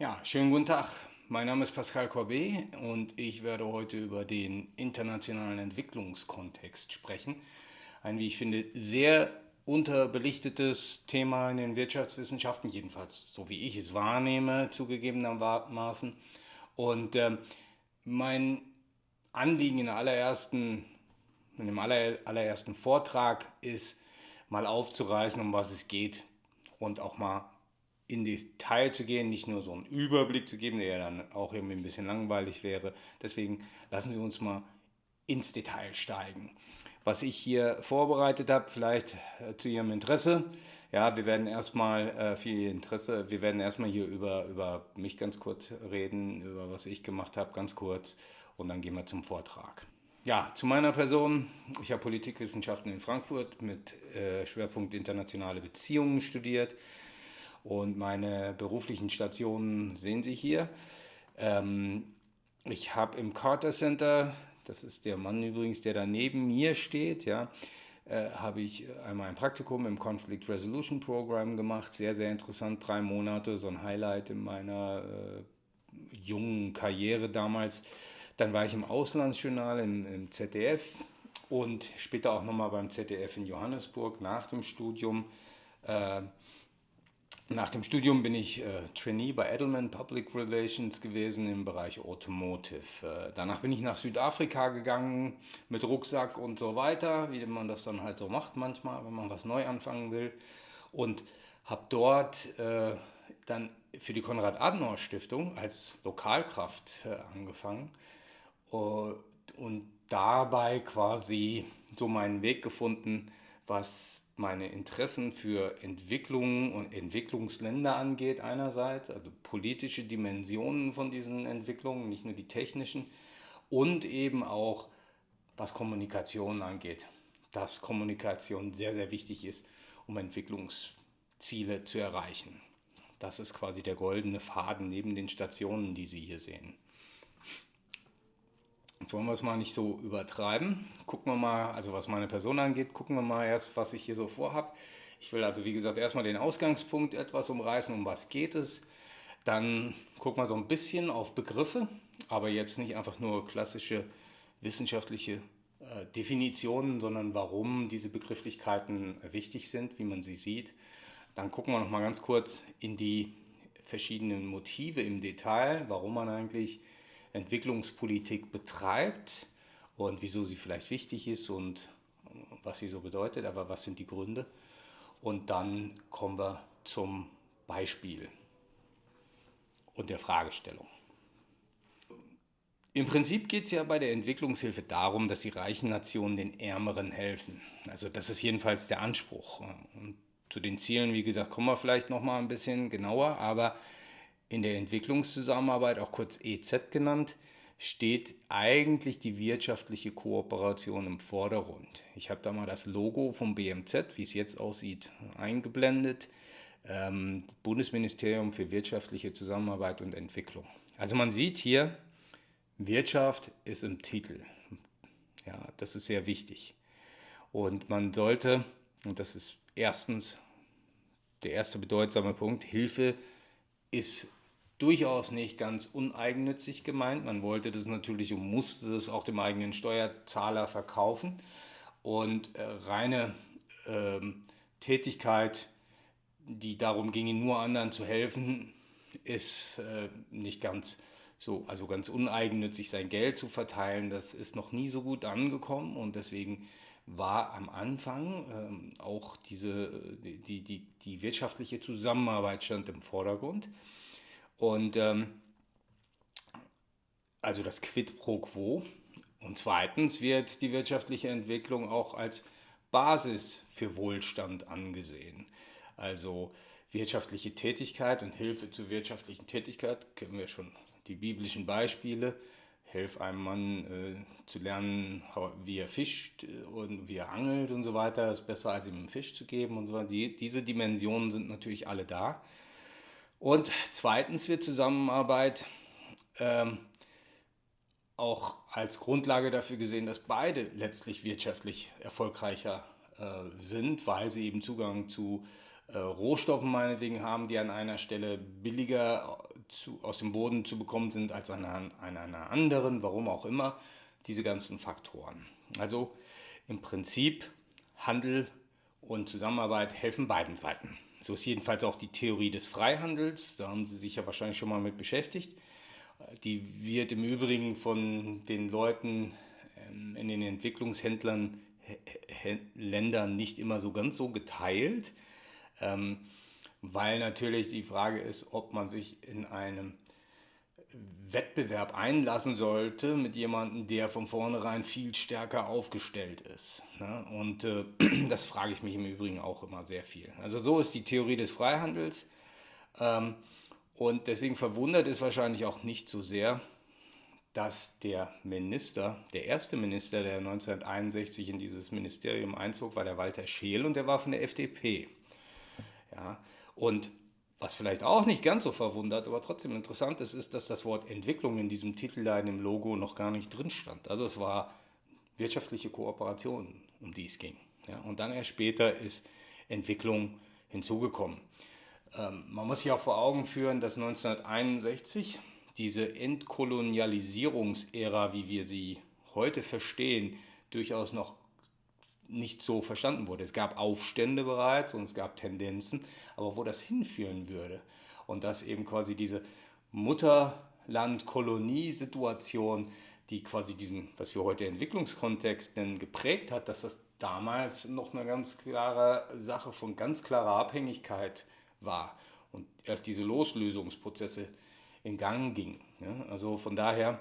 Ja, schönen guten Tag. Mein Name ist Pascal Corbet und ich werde heute über den internationalen Entwicklungskontext sprechen. Ein, wie ich finde, sehr unterbelichtetes Thema in den Wirtschaftswissenschaften, jedenfalls so wie ich es wahrnehme, zugegebenermaßen. Und äh, mein Anliegen in, allerersten, in dem aller, allerersten Vortrag ist, mal aufzureißen, um was es geht und auch mal in Detail zu gehen, nicht nur so einen Überblick zu geben, der ja dann auch irgendwie ein bisschen langweilig wäre. Deswegen lassen Sie uns mal ins Detail steigen. Was ich hier vorbereitet habe, vielleicht äh, zu Ihrem Interesse. Ja, wir werden erstmal äh, Ihr Interesse, wir werden erstmal hier über, über mich ganz kurz reden, über was ich gemacht habe, ganz kurz und dann gehen wir zum Vortrag. Ja, zu meiner Person. Ich habe Politikwissenschaften in Frankfurt mit äh, Schwerpunkt internationale Beziehungen studiert und meine beruflichen Stationen sehen Sie hier. Ähm, ich habe im Carter Center, das ist der Mann übrigens, der da neben mir steht, ja, äh, habe ich einmal ein Praktikum im Conflict Resolution Program gemacht. Sehr, sehr interessant, drei Monate, so ein Highlight in meiner äh, jungen Karriere damals. Dann war ich im Auslandsjournal im, im ZDF und später auch nochmal beim ZDF in Johannesburg nach dem Studium. Äh, nach dem Studium bin ich äh, Trainee bei Edelman Public Relations gewesen im Bereich Automotive. Äh, danach bin ich nach Südafrika gegangen mit Rucksack und so weiter, wie man das dann halt so macht manchmal, wenn man was neu anfangen will. Und habe dort äh, dann für die Konrad-Adenauer-Stiftung als Lokalkraft äh, angefangen äh, und dabei quasi so meinen Weg gefunden, was meine Interessen für Entwicklung und Entwicklungsländer angeht einerseits, also politische Dimensionen von diesen Entwicklungen, nicht nur die technischen, und eben auch was Kommunikation angeht, dass Kommunikation sehr, sehr wichtig ist, um Entwicklungsziele zu erreichen. Das ist quasi der goldene Faden neben den Stationen, die Sie hier sehen. Jetzt wollen wir es mal nicht so übertreiben. Gucken wir mal, also was meine Person angeht, gucken wir mal erst, was ich hier so vorhab. Ich will also, wie gesagt, erstmal den Ausgangspunkt etwas umreißen, um was geht es. Dann gucken wir so ein bisschen auf Begriffe, aber jetzt nicht einfach nur klassische wissenschaftliche äh, Definitionen, sondern warum diese Begrifflichkeiten wichtig sind, wie man sie sieht. Dann gucken wir noch mal ganz kurz in die verschiedenen Motive im Detail, warum man eigentlich Entwicklungspolitik betreibt und wieso sie vielleicht wichtig ist und was sie so bedeutet, aber was sind die Gründe. Und dann kommen wir zum Beispiel und der Fragestellung. Im Prinzip geht es ja bei der Entwicklungshilfe darum, dass die reichen Nationen den Ärmeren helfen. Also das ist jedenfalls der Anspruch. Und zu den Zielen, wie gesagt, kommen wir vielleicht noch mal ein bisschen genauer, aber in der Entwicklungszusammenarbeit, auch kurz EZ genannt, steht eigentlich die wirtschaftliche Kooperation im Vordergrund. Ich habe da mal das Logo vom BMZ, wie es jetzt aussieht, eingeblendet. Ähm, Bundesministerium für wirtschaftliche Zusammenarbeit und Entwicklung. Also man sieht hier, Wirtschaft ist im Titel. Ja, das ist sehr wichtig. Und man sollte, und das ist erstens der erste bedeutsame Punkt, Hilfe ist durchaus nicht ganz uneigennützig gemeint. Man wollte das natürlich und musste das auch dem eigenen Steuerzahler verkaufen. Und äh, reine ähm, Tätigkeit, die darum ginge, nur anderen zu helfen, ist äh, nicht ganz so, also ganz uneigennützig sein Geld zu verteilen, das ist noch nie so gut angekommen und deswegen war am Anfang ähm, auch diese, die, die, die wirtschaftliche Zusammenarbeit stand im Vordergrund. Und ähm, also das Quid pro quo. Und zweitens wird die wirtschaftliche Entwicklung auch als Basis für Wohlstand angesehen. Also wirtschaftliche Tätigkeit und Hilfe zur wirtschaftlichen Tätigkeit kennen wir schon die biblischen Beispiele. Hilf einem Mann äh, zu lernen, wie er fischt und wie er angelt und so weiter. ist besser, als ihm einen Fisch zu geben und so weiter. Die, diese Dimensionen sind natürlich alle da. Und zweitens wird Zusammenarbeit ähm, auch als Grundlage dafür gesehen, dass beide letztlich wirtschaftlich erfolgreicher äh, sind, weil sie eben Zugang zu äh, Rohstoffen meinetwegen haben, die an einer Stelle billiger zu, aus dem Boden zu bekommen sind als an einer, an einer anderen, warum auch immer, diese ganzen Faktoren. Also im Prinzip Handel und Zusammenarbeit helfen beiden Seiten. So ist jedenfalls auch die Theorie des Freihandels, da haben Sie sich ja wahrscheinlich schon mal mit beschäftigt. Die wird im Übrigen von den Leuten ähm, in den Entwicklungshändlern Ländern nicht immer so ganz so geteilt, ähm, weil natürlich die Frage ist, ob man sich in einem Wettbewerb einlassen sollte mit jemandem, der von vornherein viel stärker aufgestellt ist. Ne? Und äh, das frage ich mich im Übrigen auch immer sehr viel. Also so ist die Theorie des Freihandels. Ähm, und deswegen verwundert es wahrscheinlich auch nicht so sehr, dass der Minister, der erste Minister, der 1961 in dieses Ministerium einzog, war der Walter Scheel und der war von der FDP. Ja, und was vielleicht auch nicht ganz so verwundert, aber trotzdem interessant ist, ist, dass das Wort Entwicklung in diesem Titel da in dem Logo noch gar nicht drin stand. Also es war wirtschaftliche Kooperation, um die es ging. Ja, und dann erst später ist Entwicklung hinzugekommen. Ähm, man muss sich auch vor Augen führen, dass 1961 diese Entkolonialisierungsära, wie wir sie heute verstehen, durchaus noch nicht so verstanden wurde. Es gab Aufstände bereits und es gab Tendenzen, aber wo das hinführen würde und dass eben quasi diese Mutterland-Kolonie-Situation, die quasi diesen, was wir heute Entwicklungskontext nennen, geprägt hat, dass das damals noch eine ganz klare Sache von ganz klarer Abhängigkeit war und erst diese Loslösungsprozesse in Gang gingen. Also von daher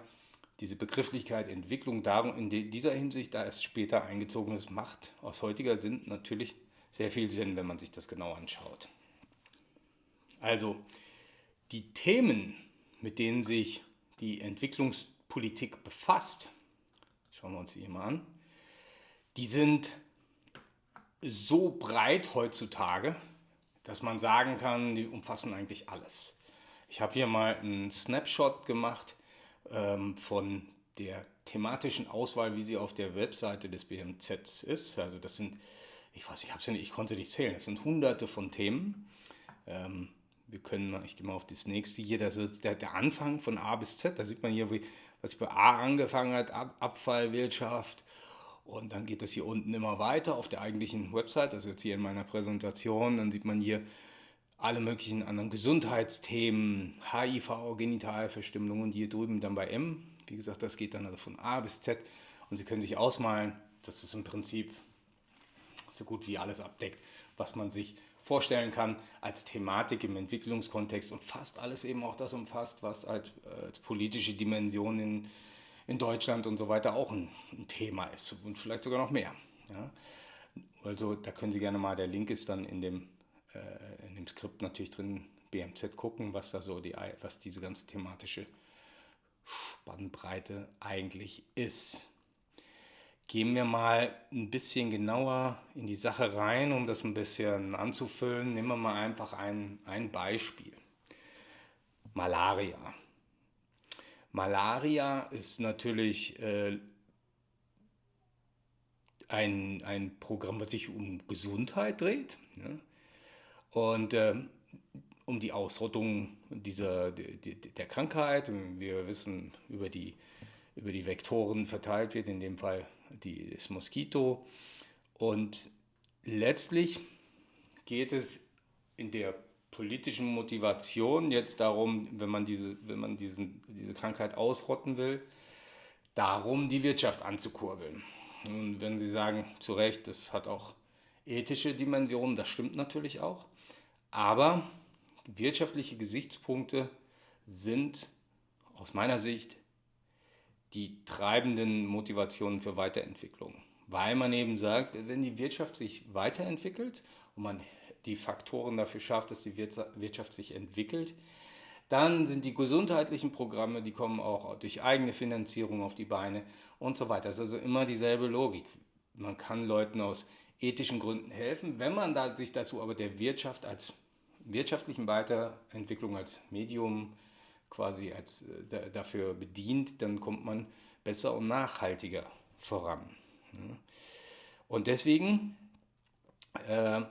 diese Begrifflichkeit Entwicklung darum in dieser Hinsicht, da es später eingezogen ist, macht aus heutiger Sinn natürlich sehr viel Sinn, wenn man sich das genau anschaut. Also die Themen, mit denen sich die Entwicklungspolitik befasst, schauen wir uns die hier mal an, die sind so breit heutzutage, dass man sagen kann, die umfassen eigentlich alles. Ich habe hier mal einen Snapshot gemacht ähm, von der thematischen Auswahl, wie sie auf der Webseite des BMZ ist. Also das sind, ich weiß, ich, nicht, ich konnte nicht zählen, das sind hunderte von Themen. Ähm, wir können ich gehe mal auf das nächste. Hier, das ist der, der Anfang von A bis Z, da sieht man hier, wie, was bei A angefangen hat, Ab, Abfallwirtschaft. Und dann geht das hier unten immer weiter auf der eigentlichen Website, das ist jetzt hier in meiner Präsentation, dann sieht man hier alle möglichen anderen Gesundheitsthemen, HIV, Genitalverstümmelung und hier drüben dann bei M. Wie gesagt, das geht dann also von A bis Z und Sie können sich ausmalen, dass das im Prinzip so gut wie alles abdeckt, was man sich vorstellen kann als Thematik im Entwicklungskontext und fast alles eben auch das umfasst, was als, als politische Dimension in, in Deutschland und so weiter auch ein, ein Thema ist und vielleicht sogar noch mehr. Ja. Also da können Sie gerne mal, der Link ist dann in dem äh, in dem Skript natürlich drin BMZ gucken, was da so die, was diese ganze thematische Spannbreite eigentlich ist. Gehen wir mal ein bisschen genauer in die Sache rein, um das ein bisschen anzufüllen. Nehmen wir mal einfach ein, ein Beispiel. Malaria. Malaria ist natürlich äh, ein, ein Programm, was sich um Gesundheit dreht. Ne? Und äh, um die Ausrottung dieser, die, der Krankheit, wir wissen, über die, über die Vektoren verteilt wird, in dem Fall die, das Moskito. Und letztlich geht es in der politischen Motivation jetzt darum, wenn man diese, wenn man diesen, diese Krankheit ausrotten will, darum, die Wirtschaft anzukurbeln. Und wenn Sie sagen, zu Recht, das hat auch ethische Dimensionen, das stimmt natürlich auch. Aber wirtschaftliche Gesichtspunkte sind aus meiner Sicht die treibenden Motivationen für Weiterentwicklung. Weil man eben sagt, wenn die Wirtschaft sich weiterentwickelt und man die Faktoren dafür schafft, dass die Wirtschaft sich entwickelt, dann sind die gesundheitlichen Programme, die kommen auch durch eigene Finanzierung auf die Beine und so weiter. Das ist also immer dieselbe Logik. Man kann Leuten aus ethischen Gründen helfen, wenn man sich dazu aber der Wirtschaft als wirtschaftlichen Weiterentwicklung als Medium quasi als, äh, dafür bedient, dann kommt man besser und nachhaltiger voran. Und deswegen äh,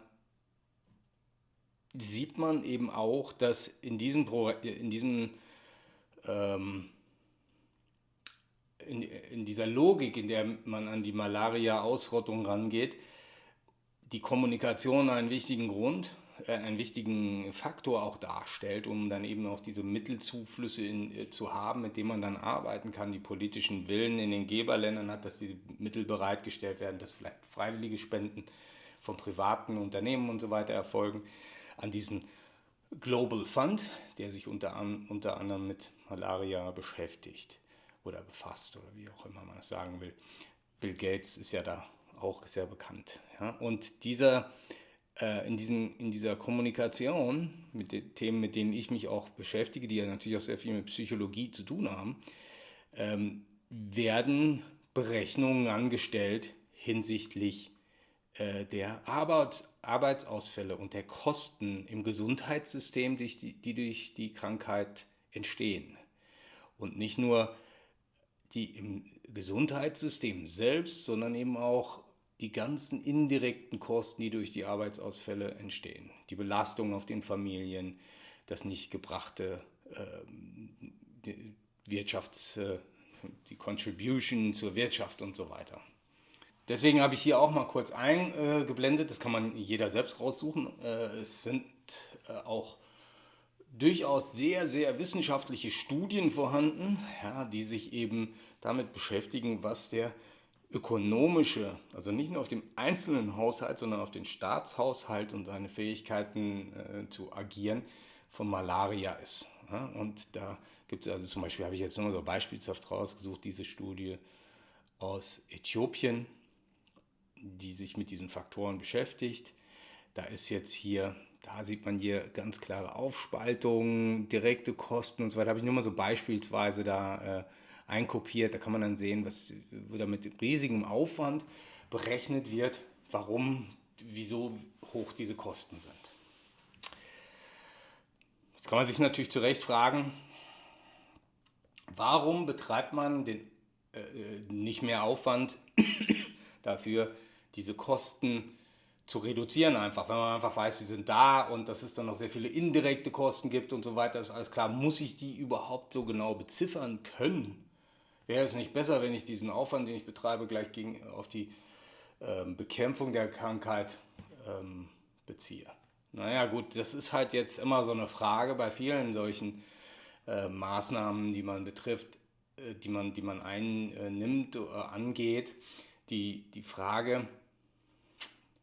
sieht man eben auch, dass in diesem, Pro in diesem ähm, in, in dieser Logik, in der man an die Malaria-Ausrottung rangeht, die Kommunikation einen wichtigen Grund, einen wichtigen Faktor auch darstellt, um dann eben auch diese Mittelzuflüsse in, äh, zu haben, mit denen man dann arbeiten kann, die politischen Willen in den Geberländern hat, dass diese Mittel bereitgestellt werden, dass vielleicht freiwillige Spenden von privaten Unternehmen und so weiter erfolgen, an diesen Global Fund, der sich unter, unter anderem mit Malaria beschäftigt oder befasst oder wie auch immer man das sagen will. Bill Gates ist ja da auch sehr bekannt. Ja? Und dieser, äh, in, diesen, in dieser Kommunikation mit den Themen, mit denen ich mich auch beschäftige, die ja natürlich auch sehr viel mit Psychologie zu tun haben, ähm, werden Berechnungen angestellt hinsichtlich äh, der Arbeit, Arbeitsausfälle und der Kosten im Gesundheitssystem, die, die durch die Krankheit entstehen. Und nicht nur die im Gesundheitssystem selbst, sondern eben auch die ganzen indirekten Kosten, die durch die Arbeitsausfälle entstehen. Die Belastung auf den Familien, das nicht gebrachte äh, Wirtschafts, die Contribution zur Wirtschaft und so weiter. Deswegen habe ich hier auch mal kurz eingeblendet, das kann man jeder selbst raussuchen. Äh, es sind äh, auch durchaus sehr, sehr wissenschaftliche Studien vorhanden, ja, die sich eben damit beschäftigen, was der ökonomische, also nicht nur auf dem einzelnen Haushalt, sondern auf den Staatshaushalt und seine Fähigkeiten äh, zu agieren, von Malaria ist. Ja, und da gibt es also zum Beispiel, habe ich jetzt nur so beispielshaft rausgesucht, diese Studie aus Äthiopien, die sich mit diesen Faktoren beschäftigt. Da ist jetzt hier da sieht man hier ganz klare Aufspaltungen, direkte Kosten und so weiter. Habe ich nur mal so beispielsweise da äh, einkopiert. Da kann man dann sehen, was da mit riesigem Aufwand berechnet wird, warum, wieso hoch diese Kosten sind. Jetzt kann man sich natürlich zu Recht fragen, warum betreibt man den, äh, äh nicht mehr Aufwand dafür, diese Kosten zu reduzieren einfach. Wenn man einfach weiß, sie sind da und dass es dann noch sehr viele indirekte Kosten gibt und so weiter, ist alles klar. Muss ich die überhaupt so genau beziffern können? Wäre es nicht besser, wenn ich diesen Aufwand, den ich betreibe, gleich gegen, auf die ähm, Bekämpfung der Krankheit ähm, beziehe? Naja gut, das ist halt jetzt immer so eine Frage bei vielen solchen äh, Maßnahmen, die man betrifft, äh, die, man, die man einnimmt oder äh, angeht. Die, die Frage,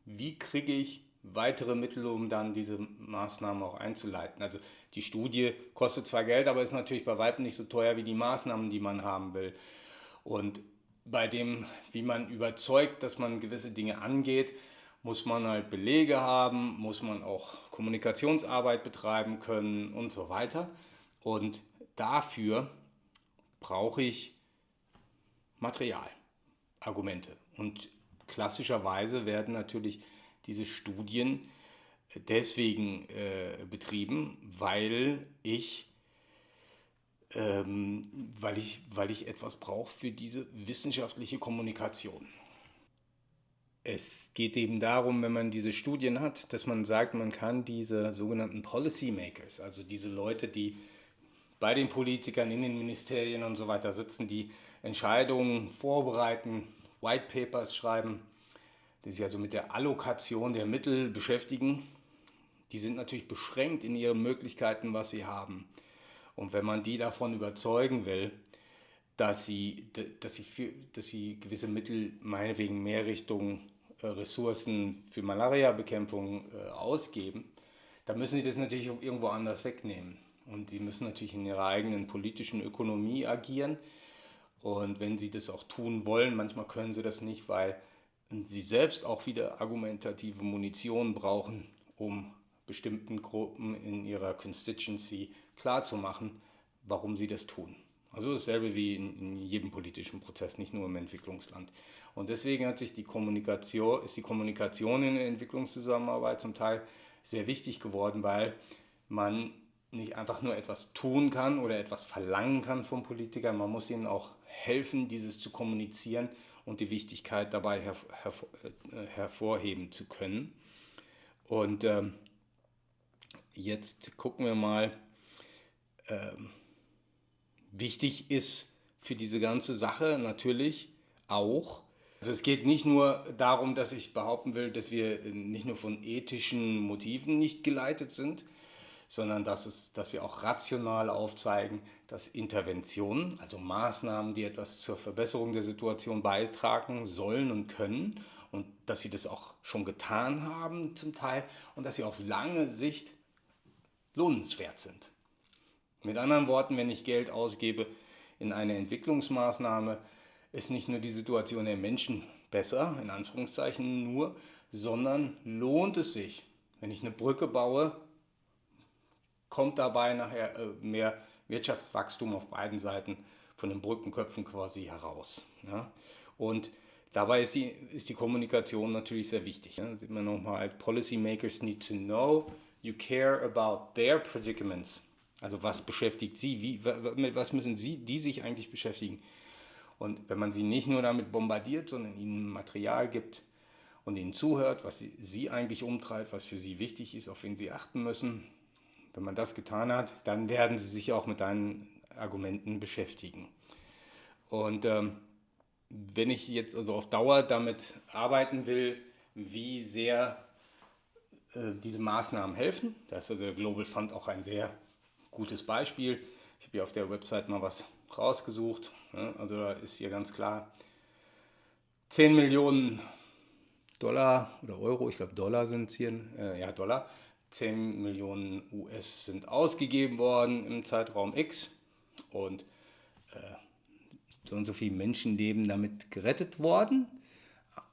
wie kriege ich weitere Mittel, um dann diese Maßnahmen auch einzuleiten. Also die Studie kostet zwar Geld, aber ist natürlich bei weitem nicht so teuer wie die Maßnahmen, die man haben will. Und bei dem, wie man überzeugt, dass man gewisse Dinge angeht, muss man halt Belege haben, muss man auch Kommunikationsarbeit betreiben können und so weiter. Und dafür brauche ich Material, Argumente. Und klassischerweise werden natürlich diese Studien deswegen äh, betrieben, weil ich, ähm, weil ich, weil ich etwas brauche für diese wissenschaftliche Kommunikation. Es geht eben darum, wenn man diese Studien hat, dass man sagt, man kann diese sogenannten Policymakers, also diese Leute, die bei den Politikern in den Ministerien und so weiter sitzen, die Entscheidungen vorbereiten, White Papers schreiben, die sich also mit der Allokation der Mittel beschäftigen. Die sind natürlich beschränkt in ihren Möglichkeiten, was sie haben. Und wenn man die davon überzeugen will, dass sie, dass sie, für, dass sie gewisse Mittel meinetwegen mehr Richtung äh, Ressourcen für Malaria-Bekämpfung äh, ausgeben, dann müssen sie das natürlich irgendwo anders wegnehmen. Und sie müssen natürlich in ihrer eigenen politischen Ökonomie agieren. Und wenn sie das auch tun wollen, manchmal können sie das nicht, weil sie selbst auch wieder argumentative Munition brauchen, um bestimmten Gruppen in ihrer Constituency klarzumachen, warum sie das tun. Also dasselbe wie in, in, jedem politischen Prozess, nicht nur im Entwicklungsland. Und deswegen hat sich die Kommunikation, ist die Kommunikation in der Entwicklungszusammenarbeit zum Teil sehr wichtig geworden, weil man nicht einfach nur etwas tun kann oder etwas verlangen kann von Politikern, man muss ihnen auch helfen, dieses zu kommunizieren und die Wichtigkeit dabei hervor, äh, hervorheben zu können. Und ähm, Jetzt gucken wir mal. Ähm, wichtig ist für diese ganze Sache natürlich auch, also es geht nicht nur darum, dass ich behaupten will, dass wir nicht nur von ethischen Motiven nicht geleitet sind, sondern dass, es, dass wir auch rational aufzeigen, dass Interventionen, also Maßnahmen, die etwas zur Verbesserung der Situation beitragen sollen und können und dass sie das auch schon getan haben zum Teil und dass sie auf lange Sicht lohnenswert sind. Mit anderen Worten, wenn ich Geld ausgebe in eine Entwicklungsmaßnahme, ist nicht nur die Situation der Menschen besser, in Anführungszeichen nur, sondern lohnt es sich. Wenn ich eine Brücke baue, kommt dabei nachher äh, mehr Wirtschaftswachstum auf beiden Seiten von den Brückenköpfen quasi heraus. Ja? Und dabei ist die, ist die Kommunikation natürlich sehr wichtig. Da sieht man nochmal, Policymakers need to know you care about their predicaments. Also was beschäftigt sie, wie, was müssen sie, die sich eigentlich beschäftigen. Und wenn man sie nicht nur damit bombardiert, sondern ihnen Material gibt und ihnen zuhört, was sie, sie eigentlich umtreibt, was für sie wichtig ist, auf wen sie achten müssen, wenn man das getan hat, dann werden sie sich auch mit deinen Argumenten beschäftigen. Und ähm, wenn ich jetzt also auf Dauer damit arbeiten will, wie sehr äh, diese Maßnahmen helfen, da ist also der Global Fund auch ein sehr gutes Beispiel. Ich habe hier auf der Website mal was rausgesucht. Also da ist hier ganz klar 10 Millionen Dollar oder Euro, ich glaube Dollar sind es hier, äh, ja Dollar, 10 Millionen US sind ausgegeben worden im Zeitraum X und äh, so und so viele Menschenleben damit gerettet worden.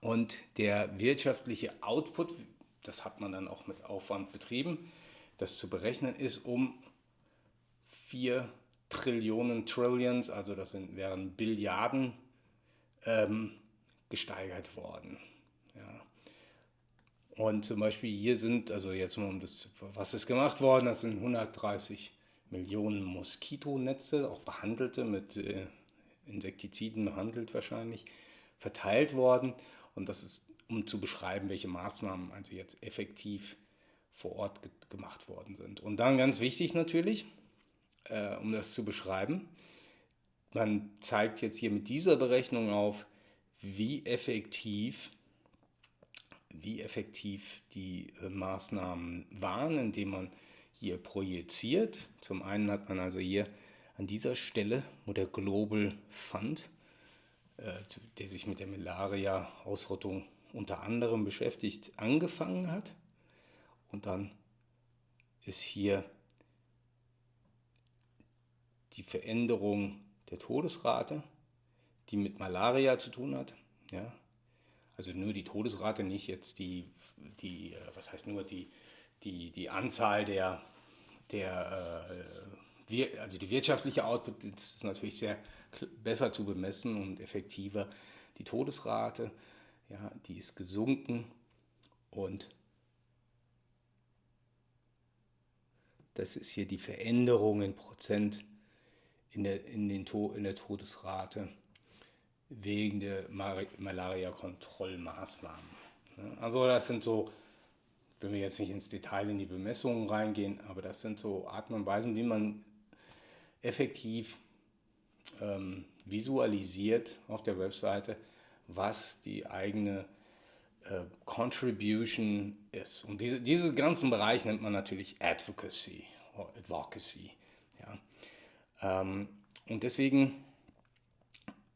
Und der wirtschaftliche Output, das hat man dann auch mit Aufwand betrieben, das zu berechnen ist um 4 Trillionen, Trillions, also das sind, wären Billiarden, ähm, gesteigert worden. Ja. Und zum Beispiel hier sind, also jetzt mal um das, was ist gemacht worden, das sind 130 Millionen Moskitonetze, auch behandelte, mit äh, Insektiziden behandelt wahrscheinlich, verteilt worden. Und das ist, um zu beschreiben, welche Maßnahmen also jetzt effektiv vor Ort ge gemacht worden sind. Und dann ganz wichtig natürlich, äh, um das zu beschreiben. Man zeigt jetzt hier mit dieser Berechnung auf, wie effektiv, wie effektiv die äh, Maßnahmen waren, indem man hier projiziert. Zum einen hat man also hier an dieser Stelle, wo der Global Fund, äh, der sich mit der Malaria-Ausrottung unter anderem beschäftigt, angefangen hat. Und dann ist hier die Veränderung der Todesrate, die mit Malaria zu tun hat. Ja? Also nur die Todesrate, nicht jetzt die, die äh, was heißt nur die, die, die Anzahl der, der äh, also die wirtschaftliche Output ist natürlich sehr besser zu bemessen und effektiver. Die Todesrate, ja, die ist gesunken und das ist hier die Veränderung in Prozent in der, in den in der Todesrate wegen der Malaria-Kontrollmaßnahmen. Also das sind so, wenn wir jetzt nicht ins Detail in die Bemessungen reingehen, aber das sind so Arten und Weisen, wie man effektiv ähm, visualisiert auf der Webseite, was die eigene äh, Contribution ist. Und diese, diesen ganzen Bereich nennt man natürlich Advocacy Advocacy. Ja. Ähm, und deswegen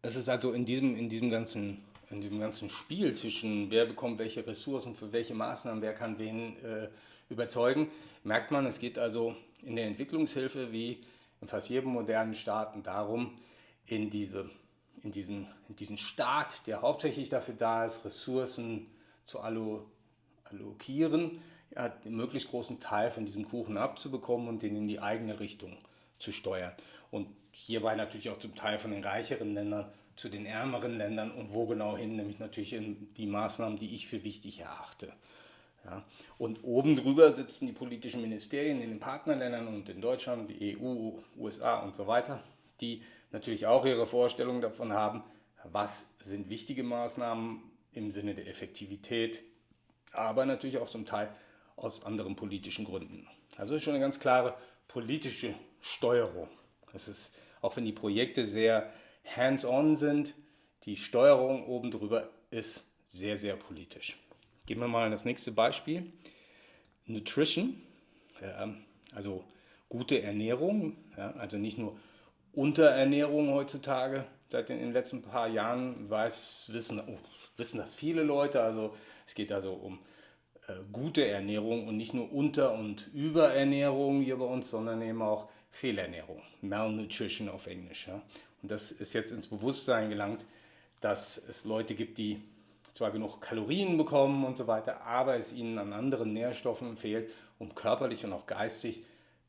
ist es also in diesem, in diesem ganzen in diesem ganzen Spiel zwischen wer bekommt welche Ressourcen für welche Maßnahmen, wer kann wen äh, überzeugen, merkt man, es geht also in der Entwicklungshilfe wie in fast jedem modernen Staat darum, in, diese, in, diesen, in diesen Staat, der hauptsächlich dafür da ist, Ressourcen zu allo, allokieren, ja, den möglichst großen Teil von diesem Kuchen abzubekommen und den in die eigene Richtung zu steuern. Und hierbei natürlich auch zum Teil von den reicheren Ländern zu den ärmeren Ländern und wo genau hin, nämlich natürlich in die Maßnahmen, die ich für wichtig erachte. Ja. Und oben drüber sitzen die politischen Ministerien in den Partnerländern und in Deutschland, die EU, USA und so weiter, die natürlich auch ihre Vorstellungen davon haben, was sind wichtige Maßnahmen im Sinne der Effektivität, aber natürlich auch zum Teil aus anderen politischen Gründen. Also schon eine ganz klare politische Steuerung. Das ist, auch wenn die Projekte sehr hands-on sind, die Steuerung oben drüber ist sehr, sehr politisch. Gehen wir mal in das nächste Beispiel. Nutrition, also gute Ernährung, also nicht nur Unterernährung heutzutage. Seit den letzten paar Jahren weiß, wissen, oh, wissen das viele Leute. Also es geht also um äh, gute Ernährung und nicht nur Unter- und Überernährung hier bei uns, sondern eben auch Fehlernährung, Malnutrition auf Englisch. Ja. Und das ist jetzt ins Bewusstsein gelangt, dass es Leute gibt, die zwar genug Kalorien bekommen und so weiter, aber es ihnen an anderen Nährstoffen fehlt, um körperlich und auch geistig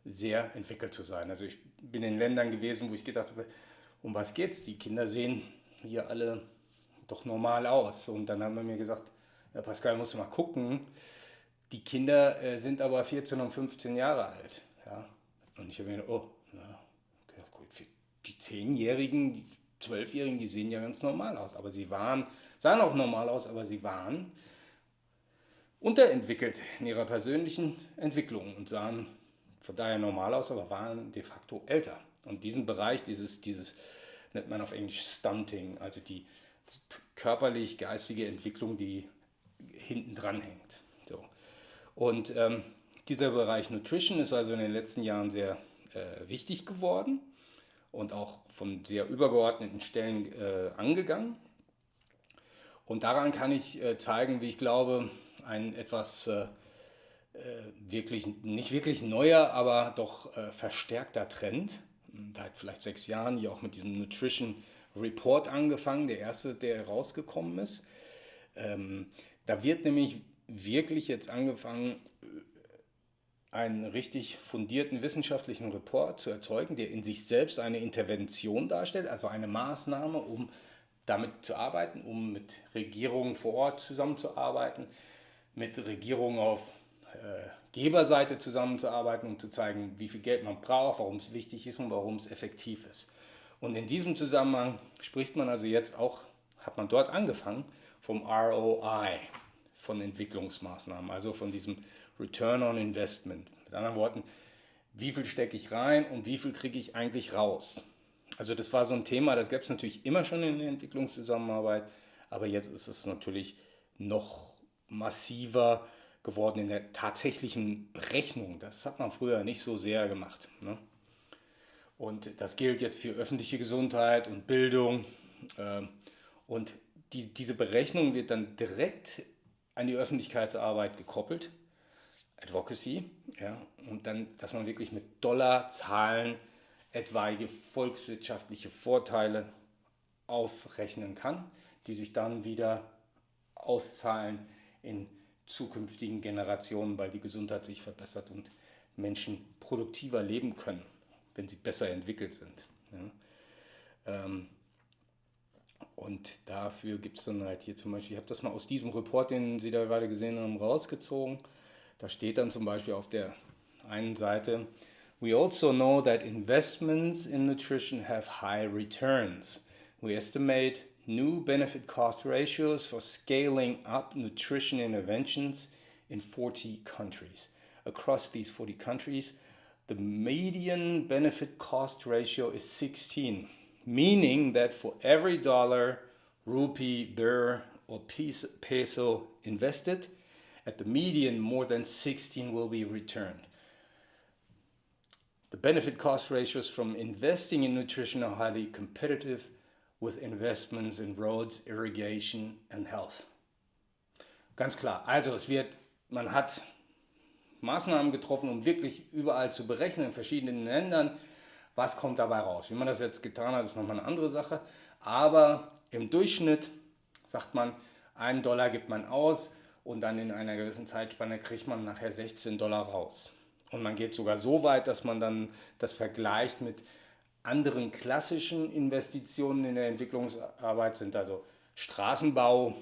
sehr entwickelt zu sein. Also ich bin in Ländern gewesen, wo ich gedacht habe, um was geht's? Die Kinder sehen hier alle doch normal aus. Und dann haben wir mir gesagt, ja Pascal, musst du mal gucken, die Kinder äh, sind aber 14 und 15 Jahre alt. Ja? Und ich habe mir gedacht, oh, ja, okay, gut, die 10-Jährigen, die 12-Jährigen, die sehen ja ganz normal aus. Aber sie waren, sahen auch normal aus, aber sie waren unterentwickelt in ihrer persönlichen Entwicklung und sahen von daher normal aus, aber waren de facto älter. Und diesen Bereich, dieses, dieses nennt man auf Englisch Stunting, also die körperlich-geistige Entwicklung, die hinten dran hängt. So. Und ähm, dieser Bereich Nutrition ist also in den letzten Jahren sehr äh, wichtig geworden und auch von sehr übergeordneten Stellen äh, angegangen. Und daran kann ich äh, zeigen, wie ich glaube, ein etwas äh, äh, wirklich, nicht wirklich neuer, aber doch äh, verstärkter Trend. Seit vielleicht sechs Jahren hier auch mit diesem Nutrition Report angefangen, der erste, der rausgekommen ist. Ähm, da wird nämlich wirklich jetzt angefangen, einen richtig fundierten wissenschaftlichen Report zu erzeugen, der in sich selbst eine Intervention darstellt, also eine Maßnahme, um damit zu arbeiten, um mit Regierungen vor Ort zusammenzuarbeiten, mit Regierungen auf äh, Geberseite zusammenzuarbeiten, um zu zeigen, wie viel Geld man braucht, warum es wichtig ist und warum es effektiv ist. Und in diesem Zusammenhang spricht man also jetzt auch, hat man dort angefangen, vom ROI, von Entwicklungsmaßnahmen, also von diesem Return on Investment. Mit anderen Worten, wie viel stecke ich rein und wie viel kriege ich eigentlich raus? Also das war so ein Thema, das gab es natürlich immer schon in der Entwicklungszusammenarbeit, aber jetzt ist es natürlich noch massiver geworden in der tatsächlichen Berechnung. Das hat man früher nicht so sehr gemacht. Ne? Und das gilt jetzt für öffentliche Gesundheit und Bildung. Ähm, und die, diese Berechnung wird dann direkt an die Öffentlichkeitsarbeit gekoppelt. Advocacy, ja, und dann, dass man wirklich mit Dollarzahlen etwaige volkswirtschaftliche Vorteile aufrechnen kann, die sich dann wieder auszahlen in zukünftigen Generationen, weil die Gesundheit sich verbessert und Menschen produktiver leben können, wenn sie besser entwickelt sind. Ja. Ähm, und dafür gibt es dann halt hier zum Beispiel, ich habe das mal aus diesem Report, den Sie da gerade gesehen haben, rausgezogen. Da steht dann zum Beispiel auf der einen Seite, We also know that investments in nutrition have high returns. We estimate new benefit cost ratios for scaling up nutrition interventions in 40 countries. Across these 40 countries, the median benefit cost ratio is 16, meaning that for every dollar, rupee, birr, or peso invested, at the median, more than 16 will be returned. The benefit cost ratios from investing in nutrition are highly competitive with investments in roads, irrigation and health. Ganz klar, also es wird, man hat Maßnahmen getroffen, um wirklich überall zu berechnen, in verschiedenen Ländern, was kommt dabei raus. Wie man das jetzt getan hat, ist nochmal eine andere Sache. Aber im Durchschnitt sagt man, einen Dollar gibt man aus und dann in einer gewissen Zeitspanne kriegt man nachher 16 Dollar raus. Und man geht sogar so weit, dass man dann das vergleicht mit anderen klassischen Investitionen in der Entwicklungsarbeit sind also Straßenbau,